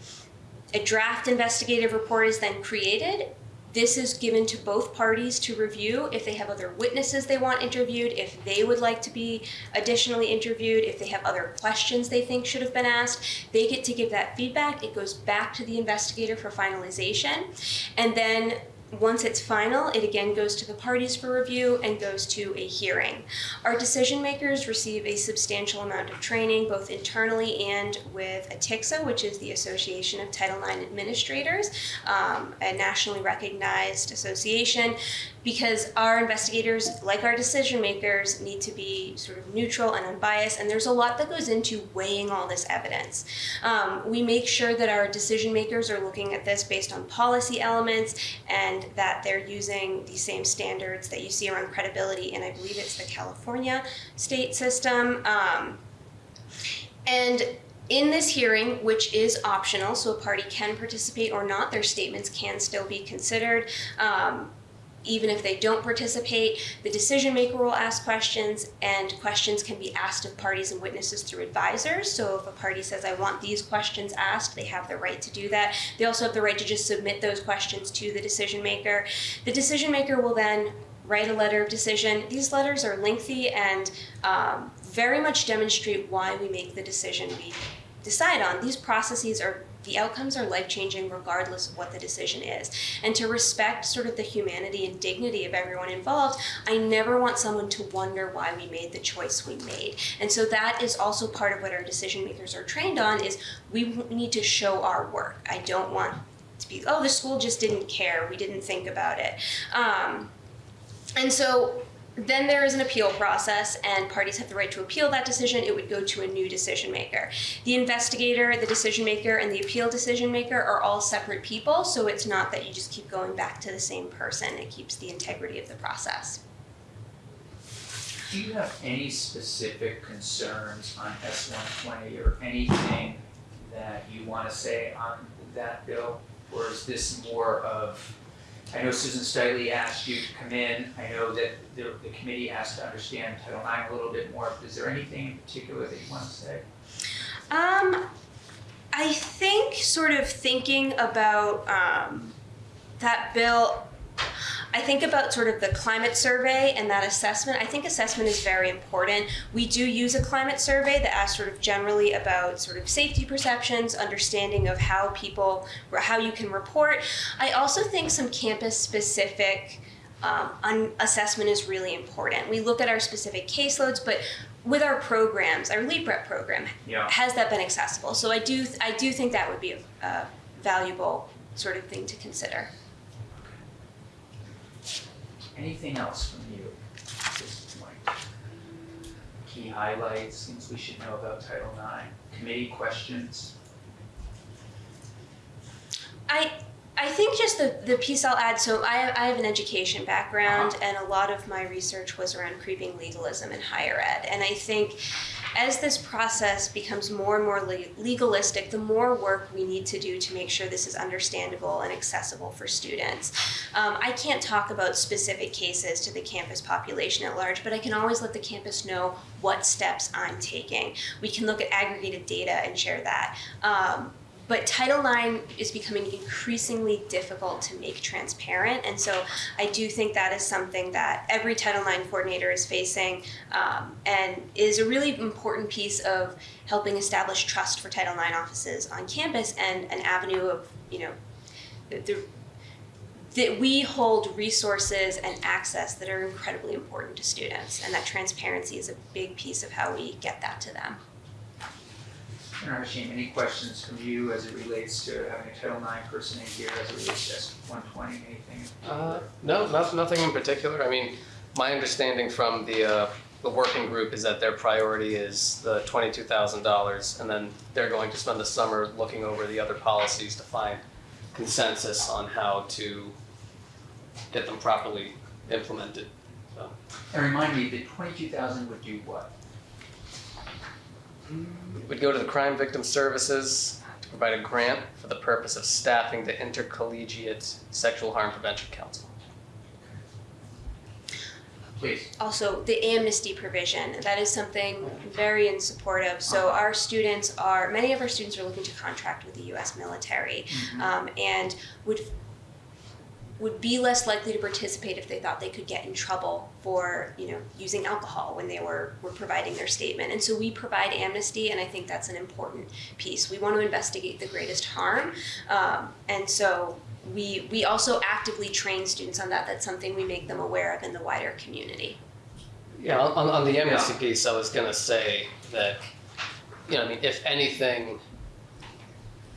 F: A draft investigative report is then created this is given to both parties to review if they have other witnesses they want interviewed, if they would like to be additionally interviewed, if they have other questions they think should have been asked. They get to give that feedback. It goes back to the investigator for finalization. And then once it's final, it again goes to the parties for review and goes to a hearing. Our decision makers receive a substantial amount of training, both internally and with ATIXA, which is the Association of Title IX Administrators, um, a nationally recognized association, because our investigators, like our decision makers, need to be sort of neutral and unbiased, and there's a lot that goes into weighing all this evidence. Um, we make sure that our decision makers are looking at this based on policy elements and that they're using the same standards that you see around credibility, and I believe it's the California state system. Um, and in this hearing, which is optional, so a party can participate or not, their statements can still be considered. Um, even if they don't participate, the decision maker will ask questions, and questions can be asked of parties and witnesses through advisors. So if a party says, I want these questions asked, they have the right to do that. They also have the right to just submit those questions to the decision maker. The decision maker will then write a letter of decision. These letters are lengthy and um, very much demonstrate why we make the decision we decide on. These processes are the outcomes are life changing regardless of what the decision is. And to respect sort of the humanity and dignity of everyone involved, I never want someone to wonder why we made the choice we made. And so that is also part of what our decision makers are trained on is we need to show our work. I don't want to be, oh, the school just didn't care, we didn't think about it. Um, and so then there is an appeal process, and parties have the right to appeal that decision. It would go to a new decision maker. The investigator, the decision maker, and the appeal decision maker are all separate people, so it's not that you just keep going back to the same person. It keeps the integrity of the process.
B: Do you have any specific concerns on S one twenty or anything that you wanna say on that bill? Or is this more of, I know Susan Stiley asked you to come in, I know that the, the committee asked to understand Title IX a little bit more, is there anything in particular that you wanna say?
F: Um, I think sort of thinking about um, that bill, I think about sort of the climate survey and that assessment. I think assessment is very important. We do use a climate survey that asks sort of generally about sort of safety perceptions, understanding of how people, how you can report. I also think some campus specific um, assessment is really important. We look at our specific caseloads, but with our programs, our LEAP rep program,
B: Yeah.
F: has that been accessible? So I do, I do think that would be a, a valuable sort of thing to consider.
B: Anything else from you at this point? Key highlights, things we should know about Title IX, committee questions?
F: I I think just the, the piece I'll add, so I, I have an education background uh-huh. and a lot of my research was around creeping legalism in higher ed. And I think as this process becomes more and more legalistic, the more work we need to do to make sure this is understandable and accessible for students. Um, I can't talk about specific cases to the campus population at large, but I can always let the campus know what steps I'm taking. We can look at aggregated data and share that. Um, but Title IX is becoming increasingly difficult to make transparent, and so I do think that is something that every Title IX coordinator is facing, um, and is a really important piece of helping establish trust for Title IX offices on campus and an avenue of you know the, that we hold resources and access that are incredibly important to students, and that transparency is a big piece of how we get that to them.
B: And Hashim, any questions from you as it relates to having a Title IX person in here as it relates to S one twenty, anything?
E: Uh, no, not, nothing in particular. I mean, my understanding from the, uh, the working group is that their priority is the twenty-two thousand dollars, and then they're going to spend the summer looking over the other policies to find consensus on how to get them properly implemented.
B: And remind me, the twenty-two thousand would do what?
E: It would go to the Crime Victim Services to provide a grant for the purpose of staffing the Intercollegiate Sexual Harm Prevention Council.
B: Please.
F: Also, the amnesty provision, that is something very in support of. So our students are, many of our students are looking to contract with the US military
B: Mm-hmm.
F: um, and would would be less likely to participate if they thought they could get in trouble for you know using alcohol when they were were providing their statement. And so we provide amnesty and i think that's an important piece. We want to investigate the greatest harm um, and so we we also actively train students on that. That's something we make them aware of in the wider community.
E: Yeah, on, on the amnesty piece, I was gonna say that, you know, I mean, if anything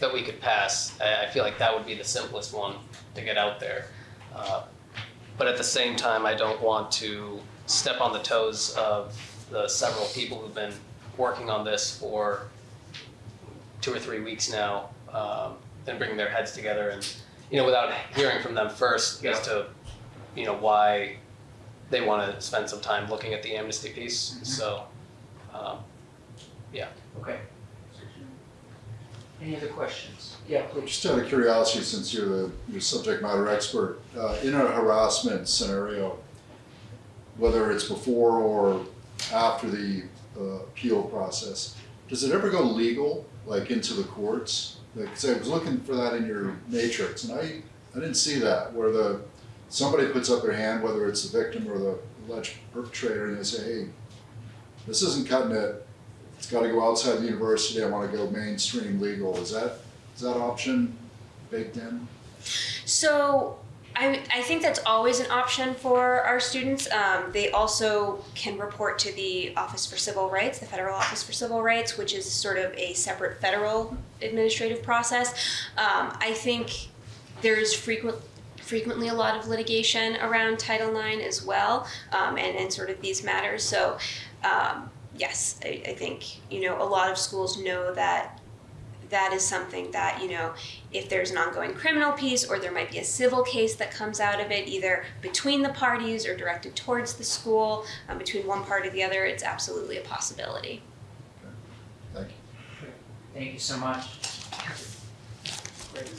E: that we could pass, I, I feel like that would be the simplest one to get out there. Uh, But at the same time, I don't want to step on the toes of the several people who've been working on this for two or three weeks now, um, and bringing their heads together and, you know, without hearing from them first as to, you know, why they want to spend some time looking at the amnesty piece.
B: Mhm.
E: So, um,
B: Okay. Any other questions? Yeah, please.
C: Just out of curiosity, since you're the, subject matter expert, uh, in a harassment scenario, whether it's before or after the uh, appeal process, does it ever go legal, like into the courts? Because I was looking for that in your matrix, and I, I didn't see that, where the, somebody puts up their hand, whether it's the victim or the alleged perpetrator, and they say, hey, this isn't cutting it, it's gotta go outside the university, I wanna go mainstream legal, is that, is that option baked in?
F: So I, I think that's always an option for our students. Um, they also can report to the Office for Civil Rights, the Federal Office for Civil Rights, which is sort of a separate federal administrative process. Um, I think there's frequent frequently a lot of litigation around Title IX as well, um, and, and sort of these matters. So, um, yes, I, I think you know a lot of schools know that that is something that you know if there's an ongoing criminal piece or there might be a civil case that comes out of it either between the parties or directed towards the school um, between one party or the other it's absolutely a possibility
C: Thank you.
B: Thank you so much. Great.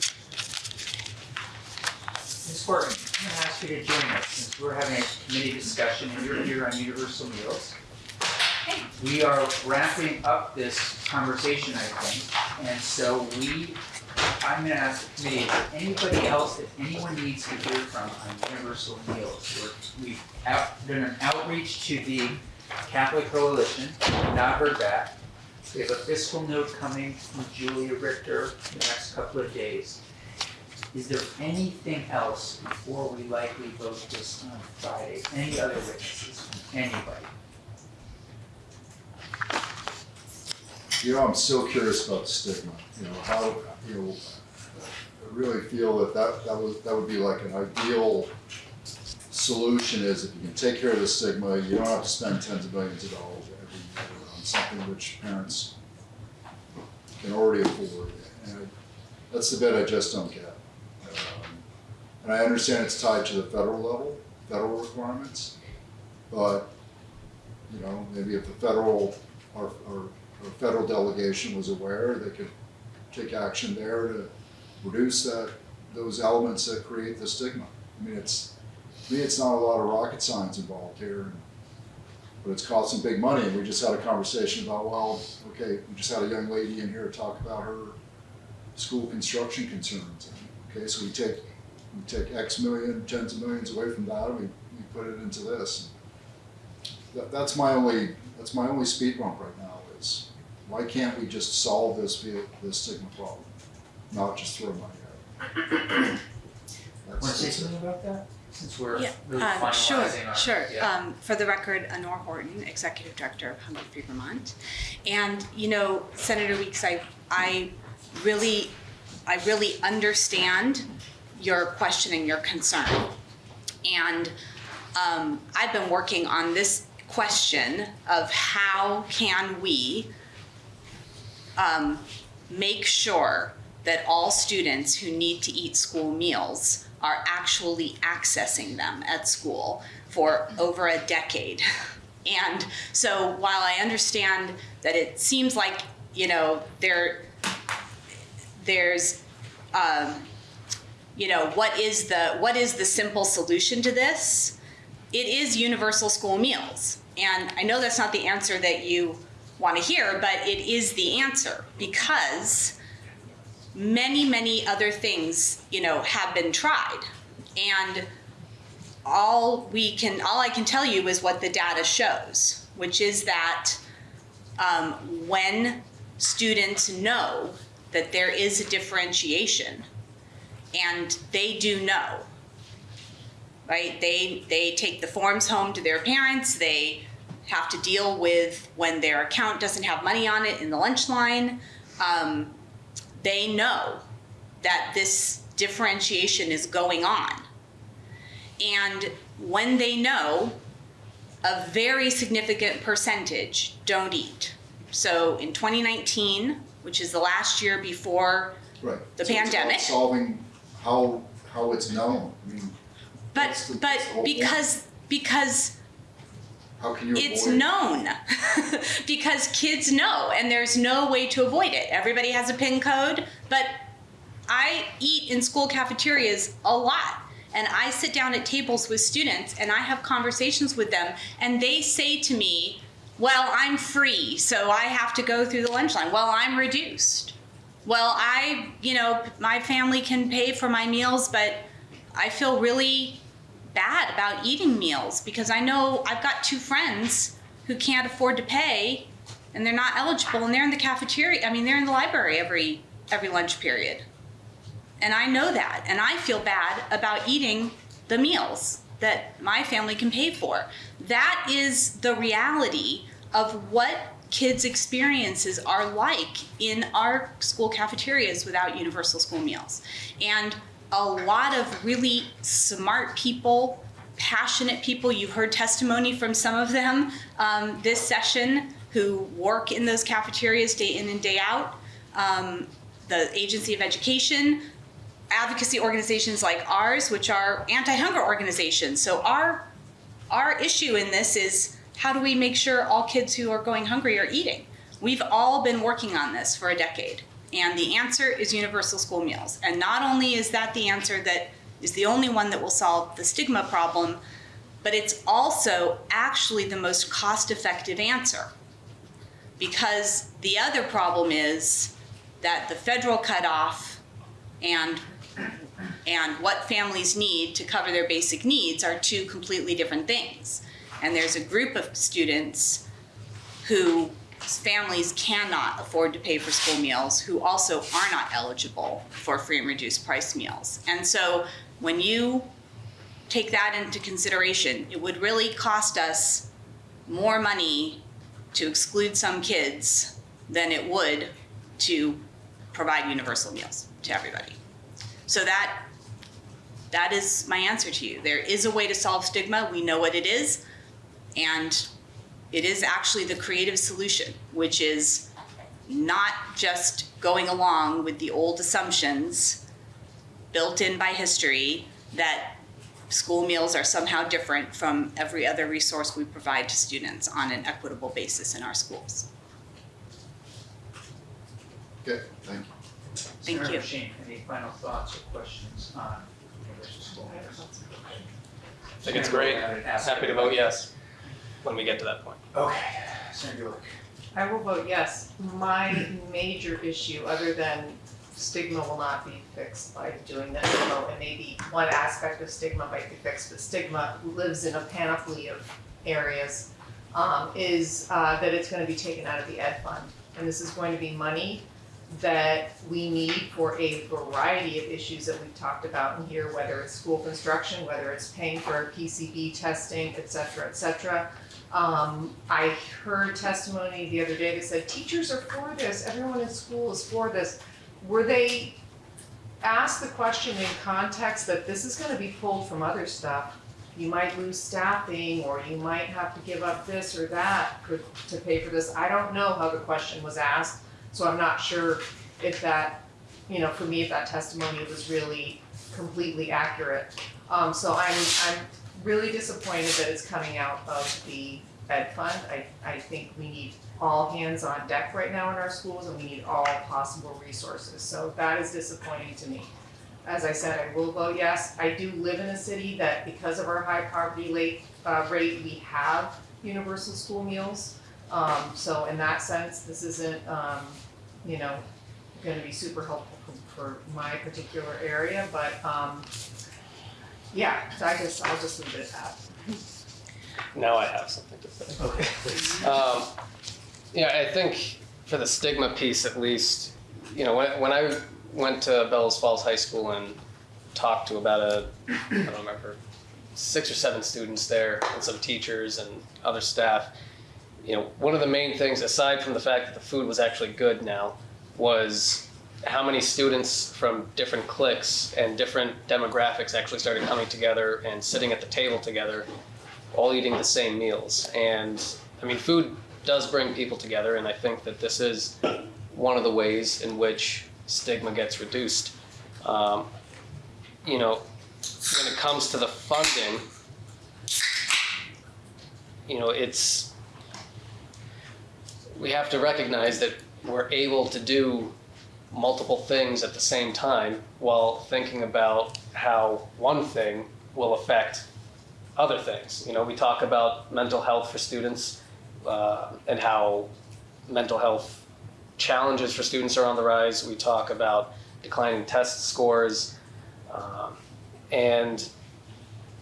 B: Ms. Horton, I'm gonna ask you to join us since we're having a committee discussion and you're here on universal meals. We are wrapping up this conversation, I think, and so we, I'm gonna ask the committee, if anybody else, if anyone needs to hear from on universal meals, we're, we've out, done an outreach to the Catholic Coalition, not heard back. We have a fiscal note coming from Julia Richter in the next couple of days. Is there anything else before we likely vote this on Friday? Any other witnesses? Anybody?
C: You know, I'm still curious about stigma, you know, how, you know, I really feel that that, that would, that would be like an ideal solution is if you can take care of the stigma, you don't have to spend tens of millions of dollars every year on something which parents can already afford. And that's the bit I just don't get. Um, And I understand it's tied to the federal level, federal requirements, but, you know, maybe if the federal, our our federal delegation was aware, they could take action there to reduce that, those elements that create the stigma. I mean, it's, to me, it's not a lot of rocket science involved here, but it's cost some big money, and we just had a conversation about, well, okay, we just had a young lady in here talk about her school construction concerns. Okay, so we take, we take X million, tens of millions away from that, and we, we put it into this. That, that's my only, that's my only speed bump right now why can't we just solve this via, this stigma problem? Not just throw money at it.
B: Wanna
C: That's-
B: say something about that? Since we're
G: Yeah,
B: really
G: um, sure,
B: our.
G: sure.
B: Yeah.
G: Um, for the record, Anore Horton, Executive Director of Hunger Free Vermont. And, you know, Senator Weeks, I, I really, I really understand your question and your concern. And, um, I've been working on this question of how can we, um, make sure that all students who need to eat school meals are actually accessing them at school for over a decade. And so while I understand that it seems like, you know, there, there's, um, you know, what is the, what is the simple solution to this? It is universal school meals. And I know that's not the answer that you want to hear, but it is the answer because many, many other things, you know, have been tried. And all we can, all I can tell you is what the data shows, which is that um, when students know that there is a differentiation, and they do know, right? They they take the forms home to their parents. They have to deal with when their account doesn't have money on it in the lunch line. Um, they know that this differentiation is going on. And when they know, a very significant percentage don't eat. So in 2019, which is the last year before,
C: Right.
G: The
C: So it's
G: pandemic.
C: Solving how, how it's known, I mean,
G: but
C: the-
G: but
C: point.
G: because because
C: how can you avoid?
G: it's known because kids know and there's no way to avoid it. Everybody has a pin code but i eat in school cafeterias a lot and i sit down at tables with students and i have conversations with them and they say to me well i'm free so i have to go through the lunch line. Well i'm reduced. Well i you know my family can pay for my meals but i feel really bad about eating meals because I know I've got two friends who can't afford to pay and they're not eligible and they're in the cafeteria. I mean, they're in the library every every lunch period. And I know that and I feel bad about eating the meals that my family can pay for. That is the reality of what kids' experiences are like in our school cafeterias without universal school meals. And a lot of really smart people, passionate people. You've heard testimony from some of them um, this session who work in those cafeterias day in and day out. Um, the Agency of Education, advocacy organizations like ours, which are anti-hunger organizations. So our our issue in this is how do we make sure all kids who are going hungry are eating? We've all been working on this for a decade. And the answer is universal school meals. And not only is that the answer that is the only one that will solve the stigma problem, but it's also actually the most cost effective answer. Because the other problem is that the federal cutoff and and what families need to cover their basic needs are two completely different things. And there's a group of students who families cannot afford to pay for school meals who also are not eligible for free and reduced price meals. And so when you take that into consideration, it would really cost us more money to exclude some kids than it would to provide universal meals to everybody. So that that is my answer to you. There is a way to solve stigma. We know what it is. And it is actually the creative solution, which is not just going along with the old assumptions built in by history that school meals are somehow different from every other resource we provide to students on an equitable basis in our schools.
C: Okay, thank you.
G: Thank
B: Senator
G: you.
B: Sheen, any final thoughts or questions on universal school meals?
E: I think it's great. Happy to vote yes when we get to that point.
B: Okay, Senator York.
D: I will vote yes. My major issue, other than stigma will not be fixed by doing that demo, and maybe one aspect of stigma might be fixed, but stigma lives in a panoply of areas, um, is, uh, that it's gonna be taken out of the ed fund. And this is going to be money that we need for a variety of issues that we've talked about in here, whether it's school construction, whether it's paying for PCB testing, et cetera, et cetera. Um, I heard testimony the other day that said teachers are for this, everyone in school is for this. Were they asked the question in context that this is gonna be pulled from other stuff? You might lose staffing, or you might have to give up this or that for- to pay for this. I don't know how the question was asked, so I'm not sure if that, you know, for me, if that testimony was really completely accurate. Um, so I'm, I'm really disappointed that it's coming out of the ed fund. I, I think we need all hands on deck right now in our schools and we need all possible resources. So that is disappointing to me. As I said, I will vote yes. I do live in a city that because of our high poverty rate, uh, rate, we have universal school meals. Um, so in that sense, this isn't, um, you know, gonna be super helpful for, for my particular area, but, um, Yeah, so I just, I'll just leave it at that.
E: Now I have something to say.
B: Okay, please.
E: Um, yeah, I think for the stigma piece at least, you know, when, when I went to Bellows Falls High School and talked to about a, I don't remember, six or seven students there and some teachers and other staff, you know, one of the main things, aside from the fact that the food was actually good now, was how many students from different cliques and different demographics actually started coming together and sitting at the table together, all eating the same meals. And I mean, food does bring people together, and I think that this is one of the ways in which stigma gets reduced. Um, you know, when it comes to the funding, you know, it's we have to recognize that we're able to do multiple things at the same time while thinking about how one thing will affect other things. You know, we talk about mental health for students uh, and how mental health challenges for students are on the rise. We talk about declining test scores. Um, and,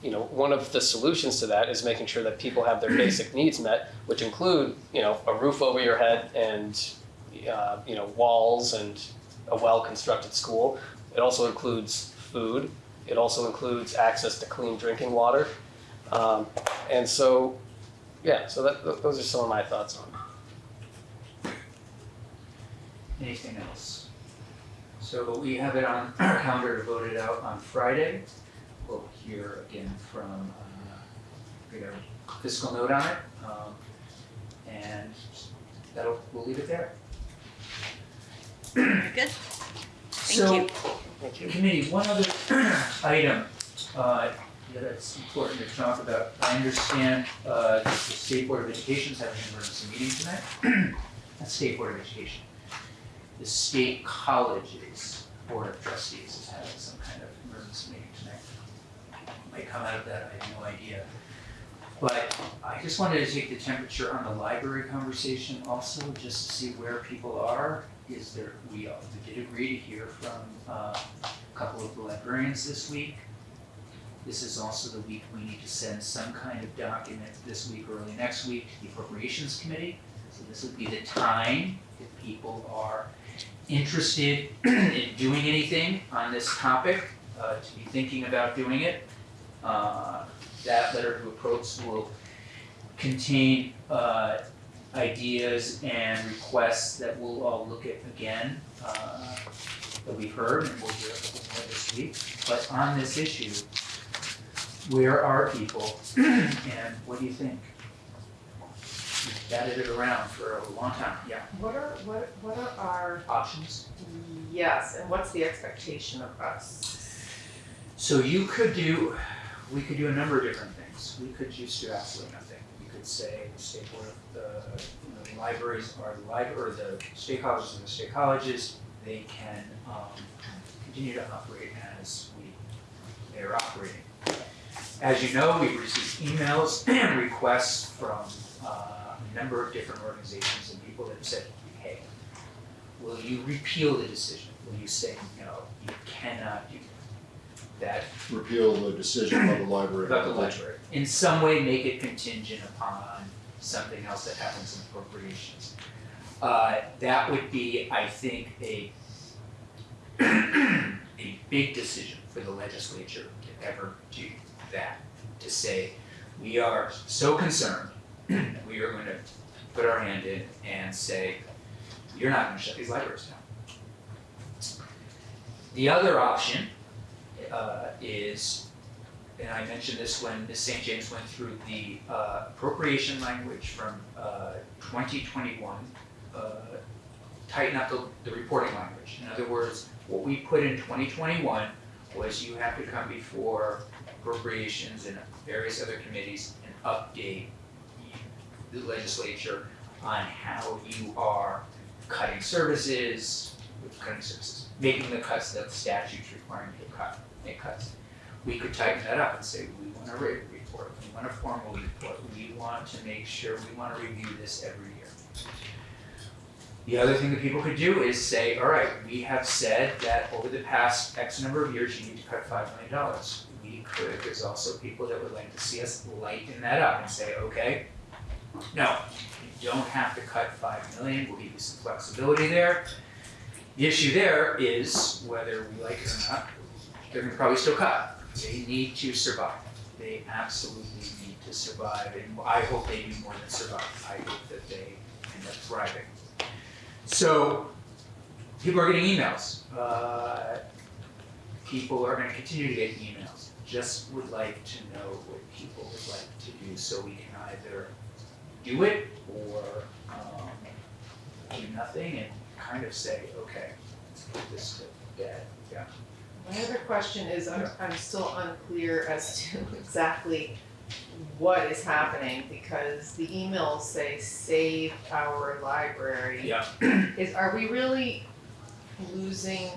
E: you know, one of the solutions to that is making sure that people have their basic needs met, which include, you know, a roof over your head and, uh, you know, walls and a well-constructed school. It also includes food. It also includes access to clean drinking water. Um, and so, yeah, so that, th- those are some of my thoughts on it.
B: Anything else? So we have it on our calendar to vote it out on Friday. We'll hear again from, uh, fiscal note on it. um, And that'll, we'll leave it there.
G: Good.
B: So,
G: you.
E: Thank you.
B: committee, one other item, uh, that's important to talk about. I understand, uh, the State Board of Education is having an emergency meeting tonight. That's State Board of Education. The State Colleges Board of Trustees is having some kind of emergency meeting tonight. Might come out of that, I have no idea. But I just wanted to take the temperature on the library conversation also, just to see where people are. Is there, we, did agree to hear from, uh, a couple of the librarians this week. This is also the week we need to send some kind of document this week or early next week to the appropriations committee. So this would be the time if people are interested in doing anything on this topic, uh, to be thinking about doing it. Uh, that letter to approach will contain, uh, ideas and requests that we'll all look at again, uh, that we've heard, and we'll hear a couple more this week. But on this issue, where are people and what do you think? We've batted it around for a long time, yeah.
D: What are, what, what are our,
B: Options?
D: yes, and what's the expectation of us?
B: So you could do, we could do a number of different things. We could just do absolutely nothing. We could say the state board of the, the libraries are the library, or the state colleges are the state colleges. They can, um, continue to operate as we, they're operating. As you know, we've received emails and requests from, uh, a number of different organizations and people that have said, hey, will you repeal the decision? Will you say, no, you cannot do? That
C: repeal the decision of the library.
B: About the library. In some way, make it contingent upon something else that happens in appropriations. Uh, that would be, I think, a a big decision for the legislature to ever do that. To say, we are so concerned, that we are going to put our hand in and say, you're not gonna shut these libraries down. The other option uh, is, and I mentioned this when Ms. St. James went through the uh, appropriation language from uh, 2021, uh, tighten up the, the reporting language. In other words, what we put in 2021 was you have to come before appropriations and various other committees and update the legislature on how you are cutting services, cutting services, making the cuts that the statute's requiring you to cut, cuts. We could tighten that up and say, we want a report, we want a formal report, we want to make sure, we wanna review this every year. The other thing that people could do is say, all right, we have said that over the past X number of years, you need to cut five million dollars. we could, there's also people that would like to see us lighten that up and say, okay, no, you don't have to cut 5 million. we'll give you some flexibility there. The issue there is whether we like it or not, they're gonna probably still cut. They need to survive. They absolutely need to survive, and I hope they do more than survive. I hope that they end up thriving. So, people are getting emails. Uh, people are gonna continue to get emails. Just would like to know what people would like to do, so we can either do it or, um, do nothing and kind of say, okay, let's put this to bed, yeah.
D: My other question is, I'm, I'm still unclear as to exactly what is happening, because the emails say, save our library.
B: Yeah.
D: Is, are we really losing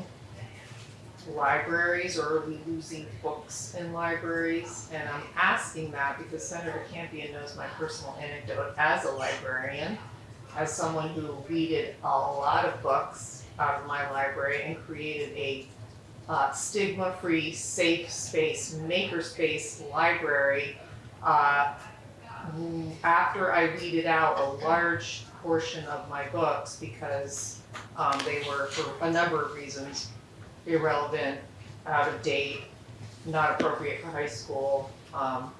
D: libraries, or are we losing books in libraries? And I'm asking that because Senator Campion knows my personal anecdote as a librarian, as someone who weeded a lot of books out of my library and created a uh, stigma-free, safe space, makerspace library. Uh, after I weeded out a large portion of my books because um, they were, for a number of reasons, irrelevant, out of date, not appropriate for high school, um,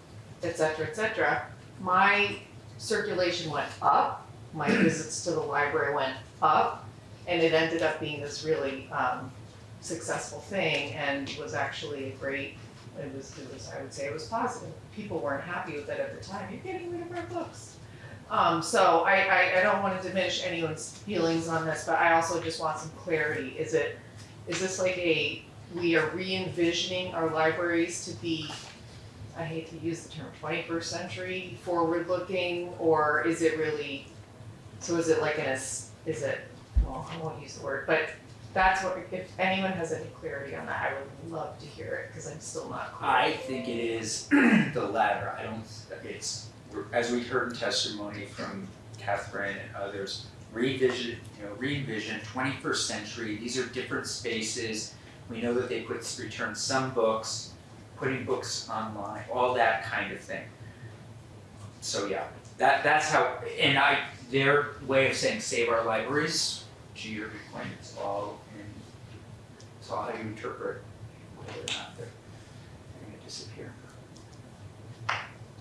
D: et cetera, et cetera. My circulation went up, my visits to the library went up, and it ended up being this really um, successful thing and was actually a great, it was, it was, I would say it was positive. People weren't happy with it at the time, you're getting rid of our books. Um, so I, I, I don't wanna diminish anyone's feelings on this, but I also just want some clarity. Is it, is this like a, we are re-envisioning our libraries to be, I hate to use the term twenty-first century, forward-looking, or is it really, so is it like an, is it, well, I won't use the word, but that's what, if anyone has any clarity on that, I would love to hear it, cause I'm still not clear.
B: I think it is the latter, I don't, it's, as we heard in testimony from Catherine and others, revision, you know, re-envision, twenty-first century, these are different spaces. We know that they put, return some books, putting books online, all that kind of thing. So yeah, that, that's how, and I, their way of saying save our libraries, to your point, it's all all how you interpret whether or not they're gonna disappear.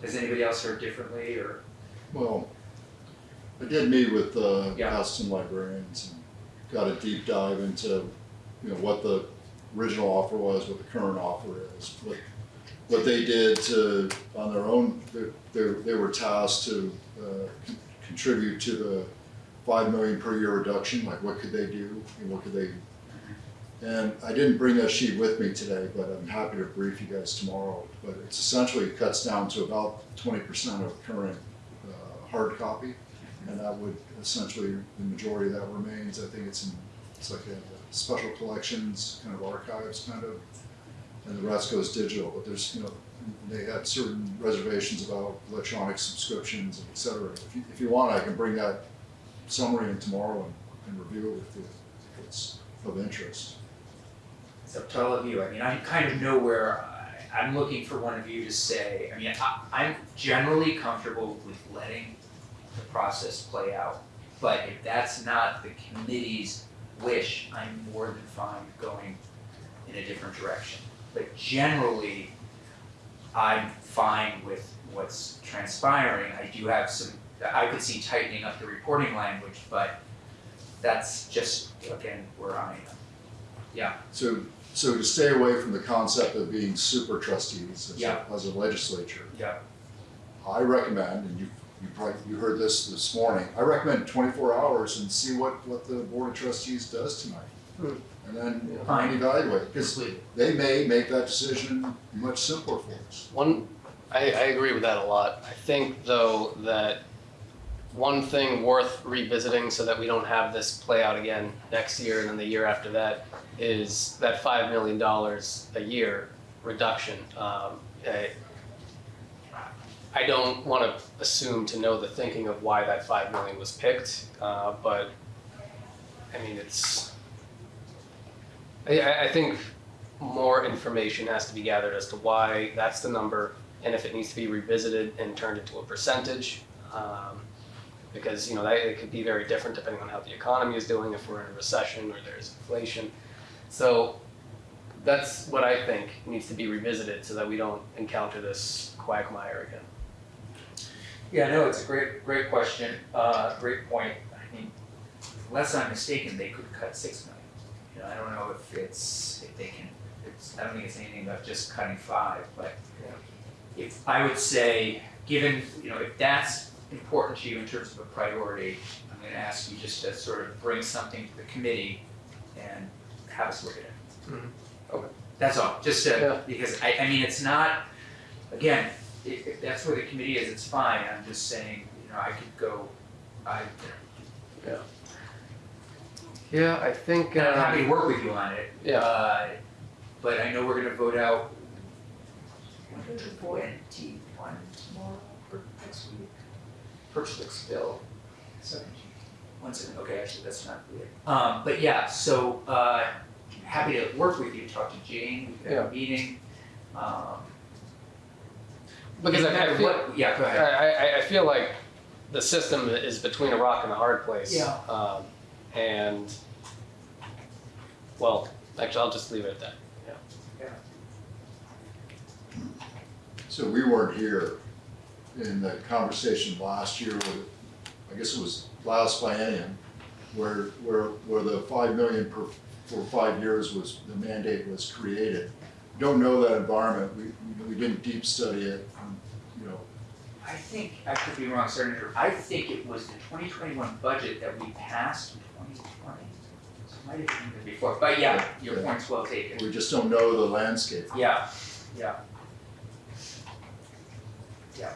B: Has anybody else heard differently or?
C: Well, I did meet with uh,
B: Yeah.
C: Aston librarians and got a deep dive into, you know, what the original offer was, what the current offer is, what, what they did to, on their own, they, they, they were tasked to, uh, con- contribute to the five million per year reduction, like what could they do, and what could they and I didn't bring that sheet with me today, but I'm happy to brief you guys tomorrow. But it's essentially cuts down to about twenty percent of current uh, hard copy. And that would essentially, the majority of that remains, I think it's in, it's like a special collections, kind of archives kind of. And the rest goes digital, but there's, you know, they had certain reservations about electronic subscriptions and et cetera. If you, if you want, I can bring that summary in tomorrow and, and review it with you if it's of interest.
B: It's up to all of you, I mean, I kind of know where, I, I'm looking for one of you to say, I mean, I, I'm generally comfortable with letting the process play out. But if that's not the committee's wish, I'm more than fine going in a different direction. But generally, I'm fine with what's transpiring, I do have some, I could see tightening up the reporting language, but that's just, again, where I am. Yeah.
C: So, so to stay away from the concept of being super trustees as
B: Yeah.
C: a, as a legislature,
B: Yeah.
C: I recommend, and you, you probably, you heard this this morning, I recommend twenty-four hours and see what, what the board of trustees does tonight.
E: Hmm.
C: And then
B: Fine.
C: evaluate, because they may make that decision much simpler for us.
E: One, I, I agree with that a lot. I think though that one thing worth revisiting so that we don't have this play out again next year and then the year after that is that five million dollars a year reduction. Um, I, I don't want to assume to know the thinking of why that 5 million was picked, uh, but I mean it's. I, I I think more information has to be gathered as to why that's the number and if it needs to be revisited and turned into a percentage. Um, because, you know, that, it could be very different depending on how the economy is doing, if we're in a recession or there's inflation. So that's what I think needs to be revisited so that we don't encounter this quagmire again.
B: Yeah, no, it's a great, great question, uh, great point. I mean, unless I'm mistaken, they could cut six million. You know, I don't know if it's, if they can, it's, I don't think it's anything about just cutting five, but if, I would say, given, you know, if that's important to you in terms of a priority, I'm gonna ask you just to sort of bring something to the committee and have us look at it.
E: Mhm. Okay.
B: That's all, just
E: Yeah.
B: because I, I mean, it's not, again, if, if that's where the committee is, it's fine, I'm just saying, you know, I could go, I,
E: Yeah, I think.
B: and I'm
E: uh,
B: happy to work with you on it.
E: Yeah.
B: Uh, but I know we're gonna vote out twenty-one tomorrow or next week. Purchase bill, seventeen, one second, okay, actually, that's not weird. Um, but yeah, so, uh, happy to work with you, talk to Jane, we could have a meeting, um.
E: Because
B: no
E: I, I feel,
B: what- Yeah, go ahead.
E: I, I feel like the system is between a rock and a hard place.
B: Yeah.
E: Um, and, well, actually, I'll just leave it at that.
C: So we weren't here in the conversation last year, with, I guess it was last biennium, where, where, where the five million per, for five years was, the mandate was created. Don't know that environment, we, we- we didn't deep study it, you know,
B: I think, I could be wrong, Senator, I think it was the twenty twenty-one budget that we passed in twenty twenty. So it might have been before, but yeah, your
C: Yeah.
B: point's well taken.
C: we just don't know the landscape.
B: Yeah, yeah. Yeah.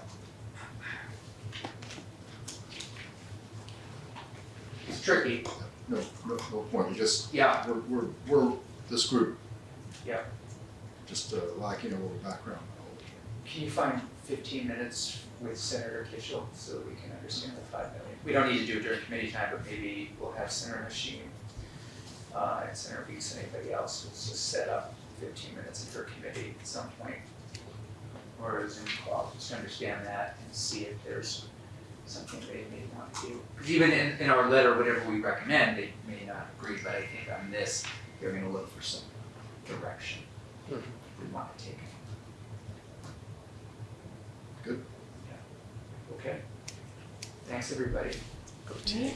B: It's tricky,
C: No, no, no point, we just,
B: yeah,
C: we're, we're, we're, this group.
B: Yeah.
C: Just uh, lacking a little background knowledge.
B: can you find fifteen minutes with Senator Kitchel so that we can understand the five million? We don't need to do it during committee time, but maybe we'll have Senator Machine, uh, and Senator Weeks and anybody else, let's just set up fifteen minutes for committee at some point. Or a Zoom call, just to understand that and see if there's something they may want to do. Even in, in our letter, whatever we recommend, they may not agree, but I think on this, they're going to look for some direction
E: mm-hmm.
B: we want to take.
C: Good.
B: Yeah. Okay. Thanks, everybody.
E: Go.
D: Thank you.